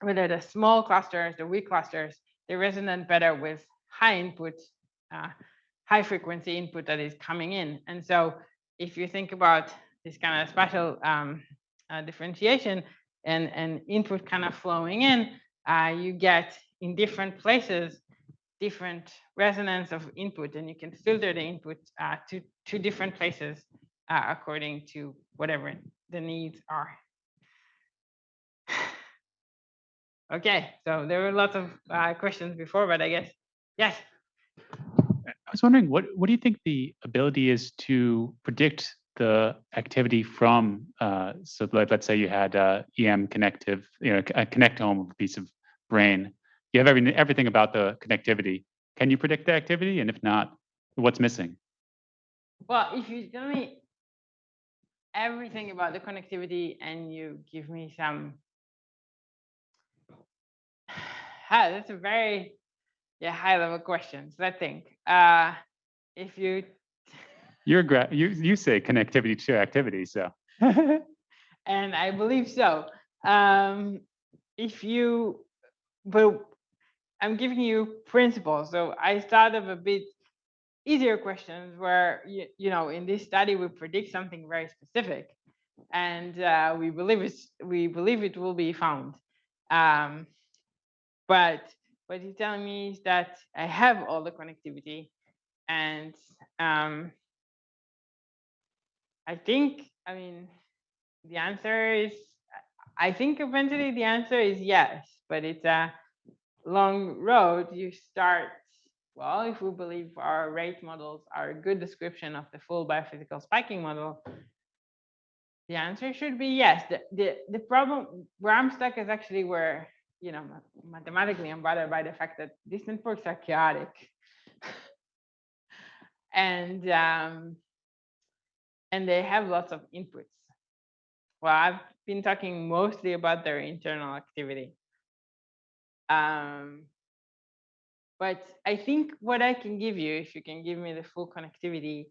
whether the small clusters, the weak clusters, they resonate better with high input, uh, high frequency input that is coming in. And so if you think about this kind of spatial um, uh, differentiation and, and input kind of flowing in, uh, you get in different places different resonance of input and you can filter the input uh, to, to different places uh, according to whatever the needs are. [sighs] okay, so there were lots of uh, questions before, but I guess, yes. I was wondering, what, what do you think the ability is to predict the activity from, uh, so let, us say you had uh, EM connective, you know, a connectome of a piece of brain you have everything, everything about the connectivity. Can you predict the activity? And if not, what's missing? Well, if you tell me everything about the connectivity and you give me some, [sighs] ah, that's a very yeah high level question. So I think uh, if you you're gra- you you say connectivity to activity, so [laughs] and I believe so. Um, if you but I'm giving you principles. So I start of a bit easier questions where, you, you know, in this study, we predict something very specific and uh, we believe it we believe it will be found. Um, but what you're telling me is that I have all the connectivity and um, I think, I mean, the answer is, I think eventually the answer is yes, but it's a, long road, you start, well, if we believe our rate models are a good description of the full biophysical spiking model, the answer should be yes. The, the, the problem where I'm stuck is actually where you know, mathematically, I'm bothered by the fact that these networks are chaotic. [laughs] and um, and they have lots of inputs. Well, I've been talking mostly about their internal activity. Um, but I think what I can give you, if you can give me the full connectivity,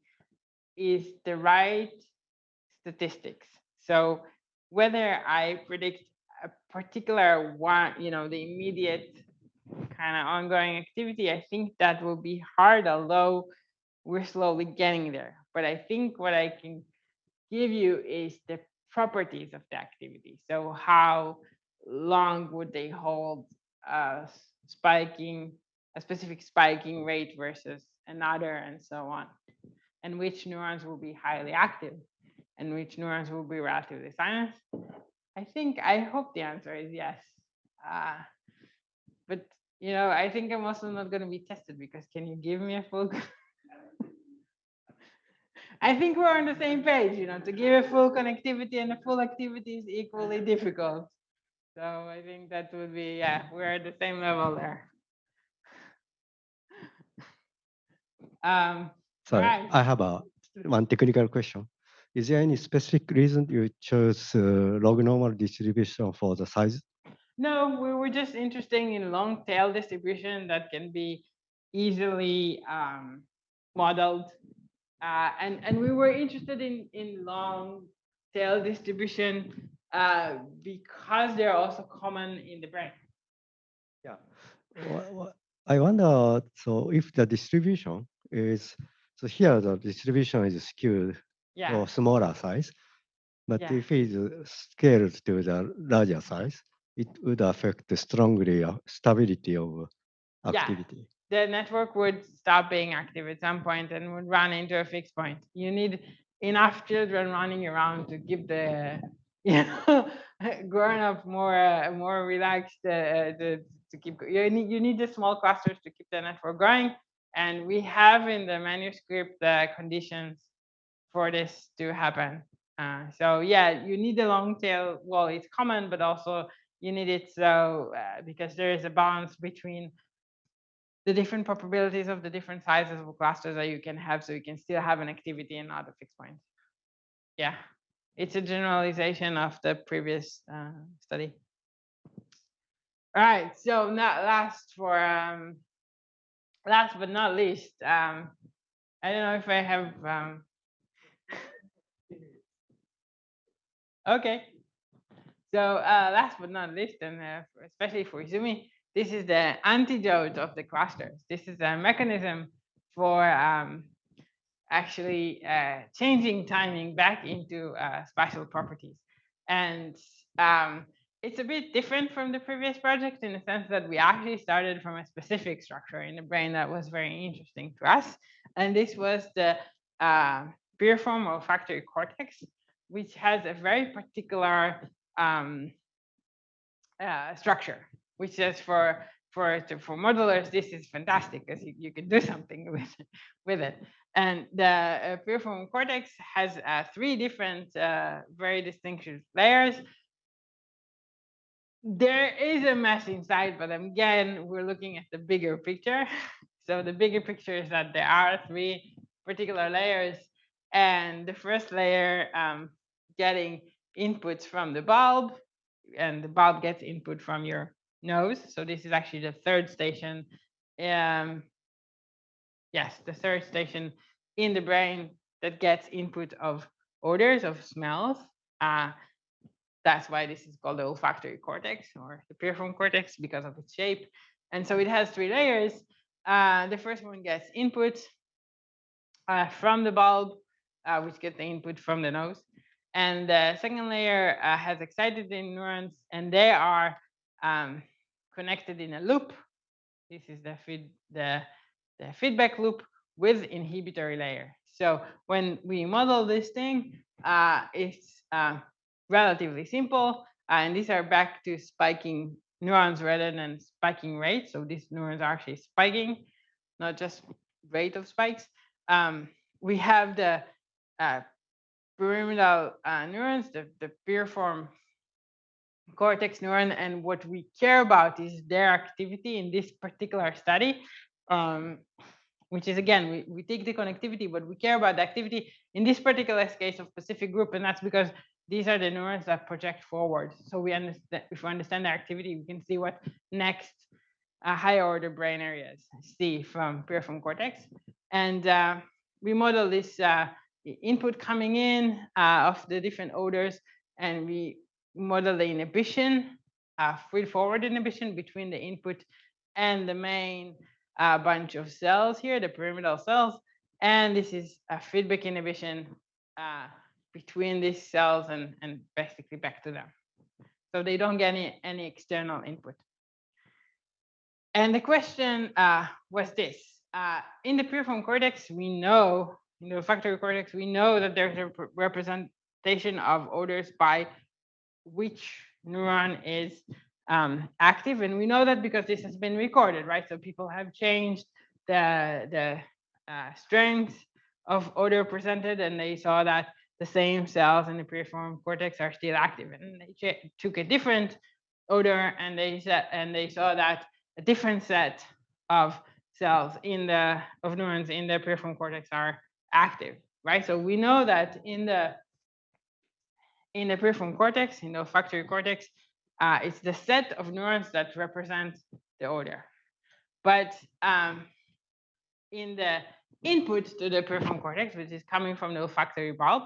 is the right statistics. So whether I predict a particular one, you know, the immediate kind of ongoing activity, I think that will be hard, although we're slowly getting there. But I think what I can give you is the properties of the activity. So how long would they hold a spiking, a specific spiking rate versus another and so on. And which neurons will be highly active and which neurons will be relatively silent. I think, I hope the answer is yes. Uh, but, you know, I think I'm also not going to be tested because can you give me a full? [laughs] I think we're on the same page, you know, to give a full connectivity and a full activity is equally difficult. So I think that would be, yeah, we're at the same level there. Um, Sorry, Right. I have a one technical question. Is there any specific reason you chose uh, log normal distribution for the size? No, we were just interested in long tail distribution that can be easily um, modeled. Uh, and, and we were interested in, in long tail distribution uh, because they're also common in the brain. Yeah. Wha- I wonder, so if the distribution is, so here the distribution is skewed Yeah, for smaller size, but Yeah. if it is scaled to the larger size, it would affect the strongly uh, stability of activity. The network would stop being active at some point and would run into a fixed point. You need enough children running around to keep the you know [laughs] grown up more uh, more relaxed uh, to, to keep you need you need the small clusters to keep the network going. And we have in the manuscript the conditions for this to happen. Uh, so yeah you need the long tail. Well it's common but also you need it so uh, because there is a balance between the different probabilities of the different sizes of clusters that you can have so you can still have an activity and not a fixed point. Yeah, it's a generalization of the previous uh, study. All right, so not last for um, last but not least, um, I don't know if I have um, [laughs] okay. So uh, last but not least, and uh, especially for Izumi, this is the antidote of the clusters. This is a mechanism for um, actually uh, changing timing back into uh, spatial properties. And um, it's a bit different from the previous project in the sense that we actually started from a specific structure in the brain that was very interesting to us. And this was the uh, piriform olfactory cortex, which has a very particular um, uh, structure, which is for for for modelers, this is fantastic because you, you can do [laughs] something with with it. And the uh, cortex has uh, three different, uh, very distinctive layers. There is a mess inside, but again, we're looking at the bigger picture. [laughs] So the bigger picture is that there are three particular layers, and the first layer um, getting inputs from the bulb, and the bulb gets input from your nose. So this is actually the third station. Um, yes, the third station in the brain that gets input of odors, of smells. Uh, that's why this is called the olfactory cortex or the piriform cortex because of its shape. And so it has three layers. Uh, the first one gets input uh, from the bulb, uh, which gets the input from the nose. And the second layer uh, has excited neurons, and they are um, connected in a loop. This is the feed the, the feedback loop with inhibitory layer. So when we model this thing, uh, it's uh, relatively simple, and these are back to spiking neurons rather than spiking rate. So these neurons are actually spiking, not just rate of spikes. Um, we have the uh, pyramidal uh, neurons, the, the piriform cortex neuron, and what we care about is their activity in this particular study. Um, which is again, we, we take the connectivity, but we care about the activity in this particular case of Pacific group, and that's because these are the neurons that project forward. So we understand if we understand their activity, we can see what next uh, higher order brain areas see from piriform cortex. And uh, we model this uh, input coming in uh, of the different orders, and we model the inhibition, uh, feed forward inhibition between the input and the main a bunch of cells here, the pyramidal cells, and this is a feedback inhibition uh, between these cells and, and basically back to them. So they don't get any, any external input. And the question uh, was this. Uh, in the piriform cortex, we know, in the olfactory cortex, we know that there's a representation of odors by which neuron is um, active. And we know that because this has been recorded, right? So people have changed the, the uh, strength of odor presented and they saw that the same cells in the piriform cortex are still active. And they took a different odor and they said, and they saw that a different set of cells in the of neurons in the piriform cortex are active, right? So we know that in the in the piriform cortex, in the olfactory cortex, uh, it's the set of neurons that represent the odor. But um, in the input to the piriform cortex, which is coming from the olfactory bulb,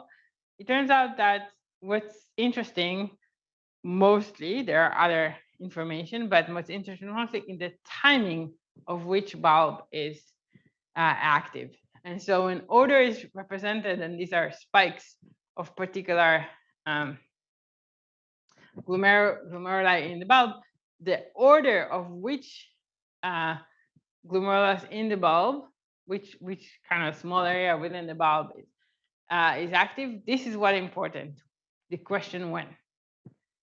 it turns out that what's interesting, mostly, there are other information, but what's interesting mostly in the timing of which bulb is uh, active. And so when odor is represented, and these are spikes of particular um, glomer glomeruli in the bulb, the order of which uh, glomerulus in the bulb, which which kind of small area within the bulb is, uh, is active, this is what important. The question when.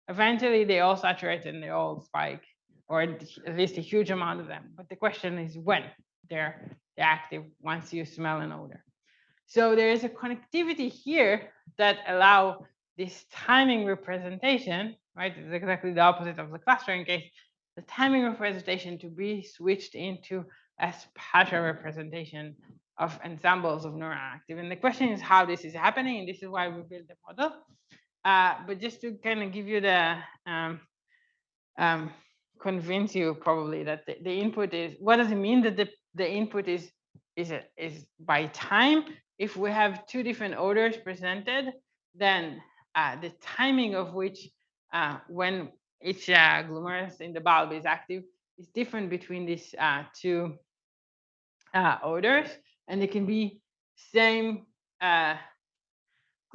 Eventually, they all saturate and they all spike, or at least a huge amount of them. But the question is when they're, they're active once you smell an odor. So there is a connectivity here that allow this timing representation, right, is exactly the opposite of the clustering case, the timing representation to be switched into a spatial representation of ensembles of neuron active. And the question is how this is happening, and this is why we built the model. Uh, but just to kind of give you the um, um, convince you probably that the, the, input is what does it mean that the, the input is is is by time if we have two different orders presented then uh, the timing of which uh, when each uh, glomerulus in the bulb is active is different between these uh, two uh, odors, and they can be same uh,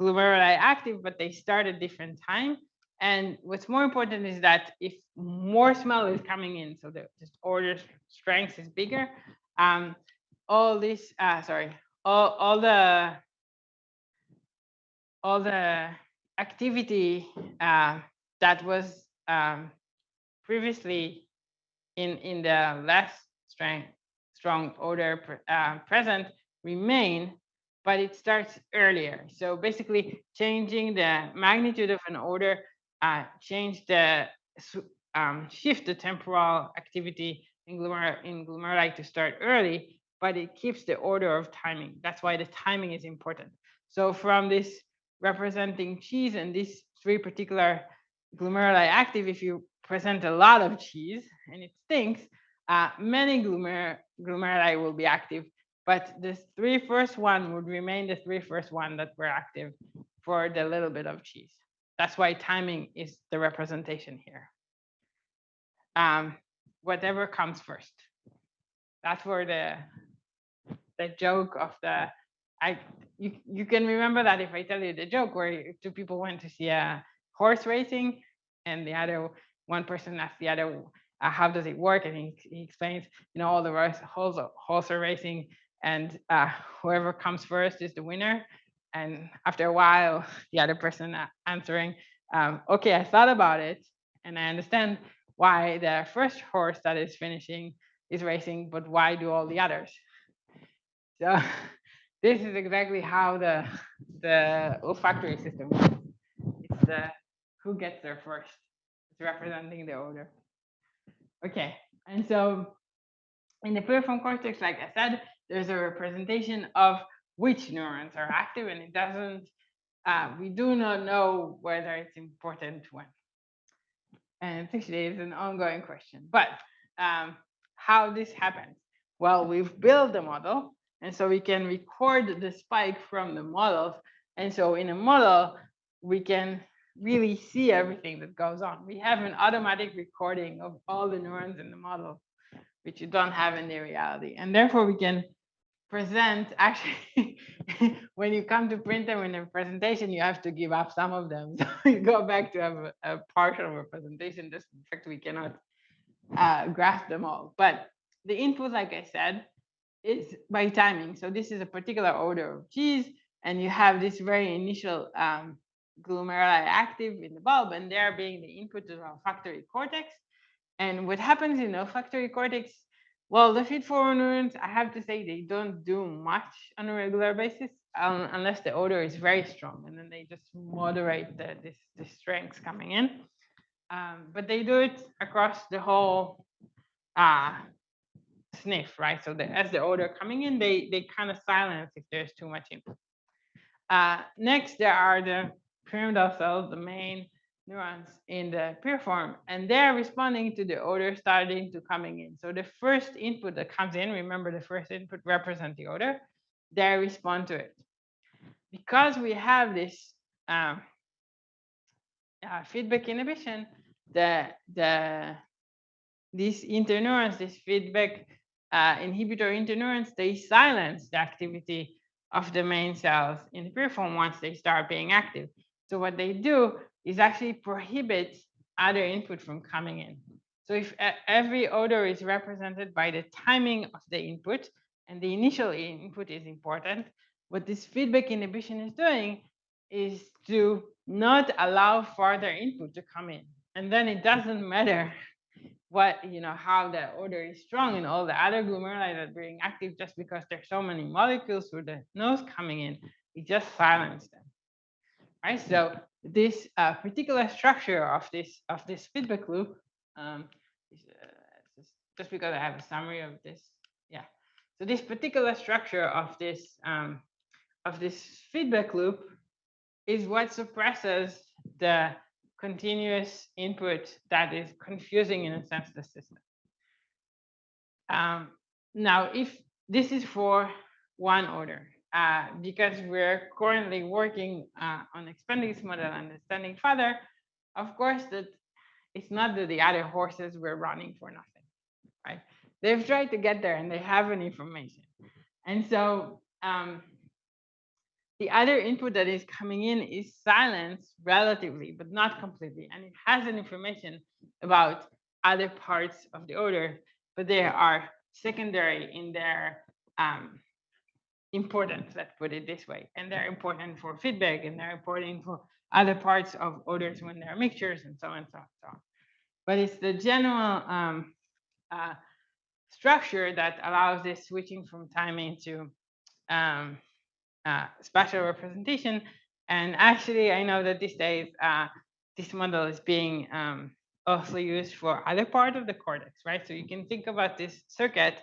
glomeruli active, but they start at different time. And what's more important is that if more smell is coming in, so the just order strength is bigger, um, all this, sorry, all, all the all the activity uh, that was um, previously in, in the less strong, strong odor uh, present remain, but it starts earlier. So basically changing the magnitude of an odor, uh, change the, um, shift the temporal activity in, glomer in glomeruli to start early, but it keeps the order of timing. That's why the timing is important. So from this representing cheese and these three particular glomeruli active, if you present a lot of cheese and it stinks, uh, many glomer glomeruli will be active, but the three first one would remain the three first one that were active for the little bit of cheese. That's why timing is the representation here. Um, whatever comes first. That's where the the joke of the I you you can remember that if I tell you the joke where two people went to see a horse racing and the other one person asked the other uh, how does it work? And he, he explains you know all the horse, horse are racing and uh, whoever comes first is the winner. And after a while the other person answering um, okay I thought about it and I understand why the first horse that is finishing is racing but why do all the others? So [laughs] this is exactly how the the olfactory system works. It's the who gets there first. It's representing the odor. Okay, and so in the piriform cortex, like I said, there's a representation of which neurons are active, and it doesn't. Uh, we do not know whether it's important when. And actually, it's an ongoing question. But um, how this happens? Well, we've built the model, and so we can record the spike from the models. And so in a model, we can really see everything that goes on. We have an automatic recording of all the neurons in the model, which you don't have in the reality. And therefore, we can present actually [laughs] when you come to print them in a presentation you have to give up some of them [laughs] so you go back to have a, a partial representation just in fact we cannot uh, graph them all but the input like i said is by timing. So this is a particular odor of cheese and you have this very initial um, glomeruli active in the bulb and they're being the input to olfactory cortex. And what happens in olfactory cortex? Well, the feed-forward neurons, I have to say, they don't do much on a regular basis um, unless the odor is very strong, and then they just moderate the, this, the strength coming in. Um, but they do it across the whole uh, sniff, right? So the, as the odor coming in, they they kind of silence if there's too much input. Uh, next, there are the pyramidal cells, the main neurons in the piriform, and they're responding to the odor starting to coming in. So the first input that comes in, remember the first input represents the odor, they respond to it. Because we have this um, uh, feedback inhibition, the the these interneurons, this feedback uh, inhibitor interneurons, they silence the activity of the main cells in the piriform once they start being active. So what they do is actually prohibits other input from coming in. So if every odor is represented by the timing of the input, and the initial input is important, what this feedback inhibition is doing is to not allow further input to come in. And then it doesn't matter what, you know, how the odor is strong and all the other glomeruli that are being active just because there's so many molecules through the nose coming in, it just silences them. Right, so this uh, particular structure of this of this feedback loop um, is, uh, just, just, because I have a summary of this. Yeah. So this particular structure of this um, of this feedback loop is what suppresses the continuous input that is confusing in a sense the system. Um, now, if this is for one odor, uh, because we're currently working uh, on expanding this model and extending further, of course, that it's not that the other horses were running for nothing, right? They've tried to get there and they have an information. And so um, the other input that is coming in is silence relatively, but not completely. And it has an information about other parts of the odor, but they are secondary in their um, important, let's put it this way. And they're important for feedback and they're important for other parts of odors when there are mixtures and so on and so on. So on. But it's the general um, uh, structure that allows this switching from timing to um, uh, spatial representation. And actually, I know that these days, uh, this model is being um, also used for other part of the cortex, right? So you can think about this circuit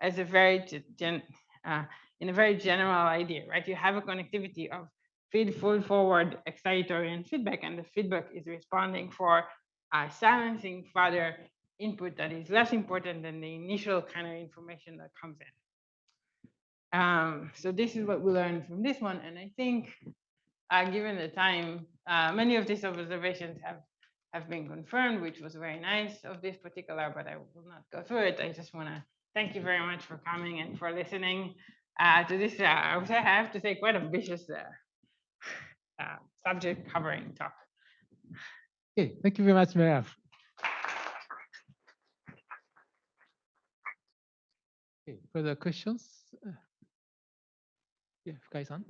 as a very gen, uh, in a very general idea, right? You have a connectivity of feed, forward, excitatory, and feedback, and the feedback is responding for uh, silencing further input that is less important than the initial kind of information that comes in. Um, so this is what we learned from this one, and I think, uh, given the time, uh, many of these observations have have been confirmed, which was very nice of this particular, but I will not go through it. I just want to thank you very much for coming and for listening uh, to this, uh, I have to say quite ambitious uh, [sighs] uh, subject covering talk. Okay, thank you very much, Merav. Okay, further questions? Yeah, Fukai-san.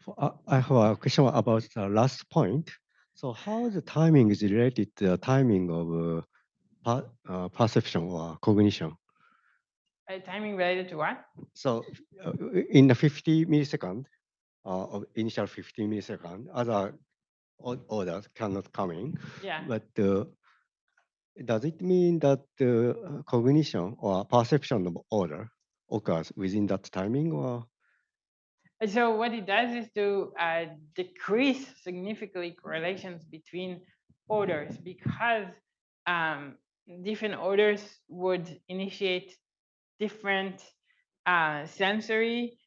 For- uh, I have a question about the last point. So how the timing is related to the timing of uh, per- uh, perception or cognition? Uh, timing related to what? So uh, in the 50 millisecond, uh, of initial 50 millisecond, other odors cannot come in. Yeah. But uh, does it mean that uh, cognition or perception of odor occurs within that timing or? And so what it does is to uh, decrease significantly correlations between odors because um, different odors would initiate different uh, sensory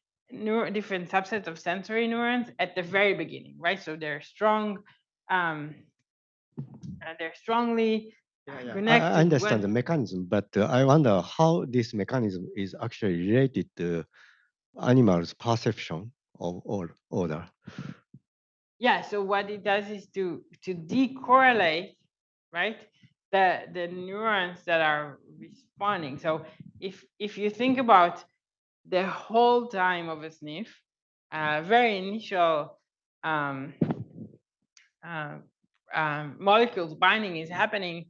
different subsets of sensory neurons at the very beginning, right? So they're strong, um, uh, they're strongly I- connected I understand the mechanism, but uh, I wonder how this mechanism is actually related to animals' perception of all order. Yeah, so what it does is to to decorrelate, right? The the neurons that are responding. So if if you think about the whole time of a sniff, uh, very initial um, uh, um, molecules binding is happening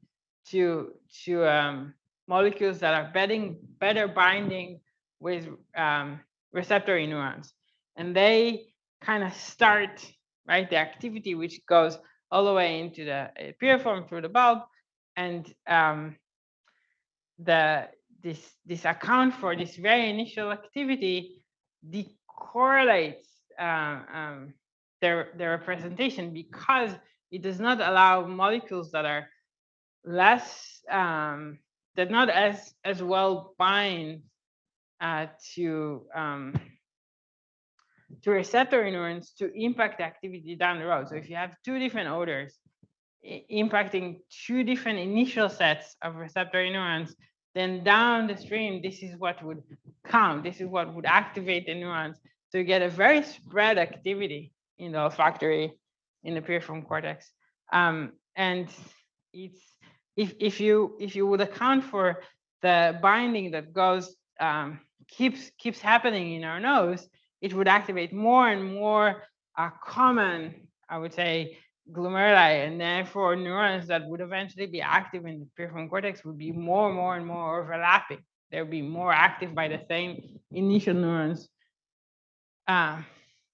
to to um, molecules that are betting, better binding with um, receptor neurons, and they kind of start right the activity which goes all the way into the uh, piriform through the bulb, and um, the this this account for this very initial activity decorrelates uh, um, their their representation because it does not allow molecules that are less um, that not as as well bind uh, to um, to receptor neurons to impact activity down the road. So if you have two different odors impacting two different initial sets of receptor neurons, then down the stream, this is what would count. This is what would activate the neurons. So you get a very spread activity in the olfactory, in the piriform cortex. Um, and it's if if you if you would account for the binding that goes um, keeps keeps happening in our nose, it would activate more and more uh, common, I would say, glomeruli, and therefore neurons that would eventually be active in the prefrontal cortex would be more, and more, and more overlapping. They would be more active by the same initial neurons uh,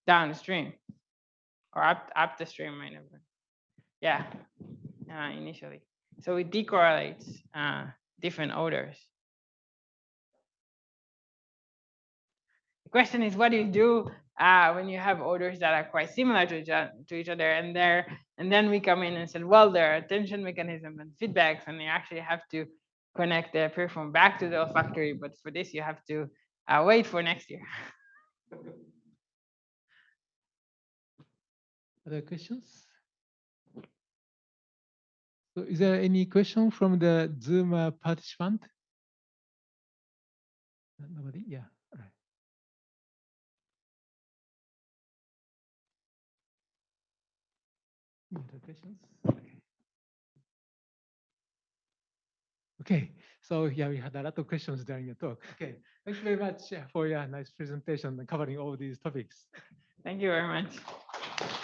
downstream or up up the stream, have been. Yeah, uh, initially. So it decorrelates uh, different odors. Question is, what do you do uh, when you have odors that are quite similar to each, o- to each other, and there, and then we come in and said, well, there are attention mechanism and feedbacks, and you actually have to connect the piriform back to the olfactory. But for this, you have to uh, wait for next year. [laughs] Other questions? So is there any question from the Zoom uh, participant? Nobody? Yeah. Questions? Okay. Okay, so yeah, we had a lot of questions during your talk. Okay, thank you very much uh, for your nice presentation and covering all these topics. Thank you very much.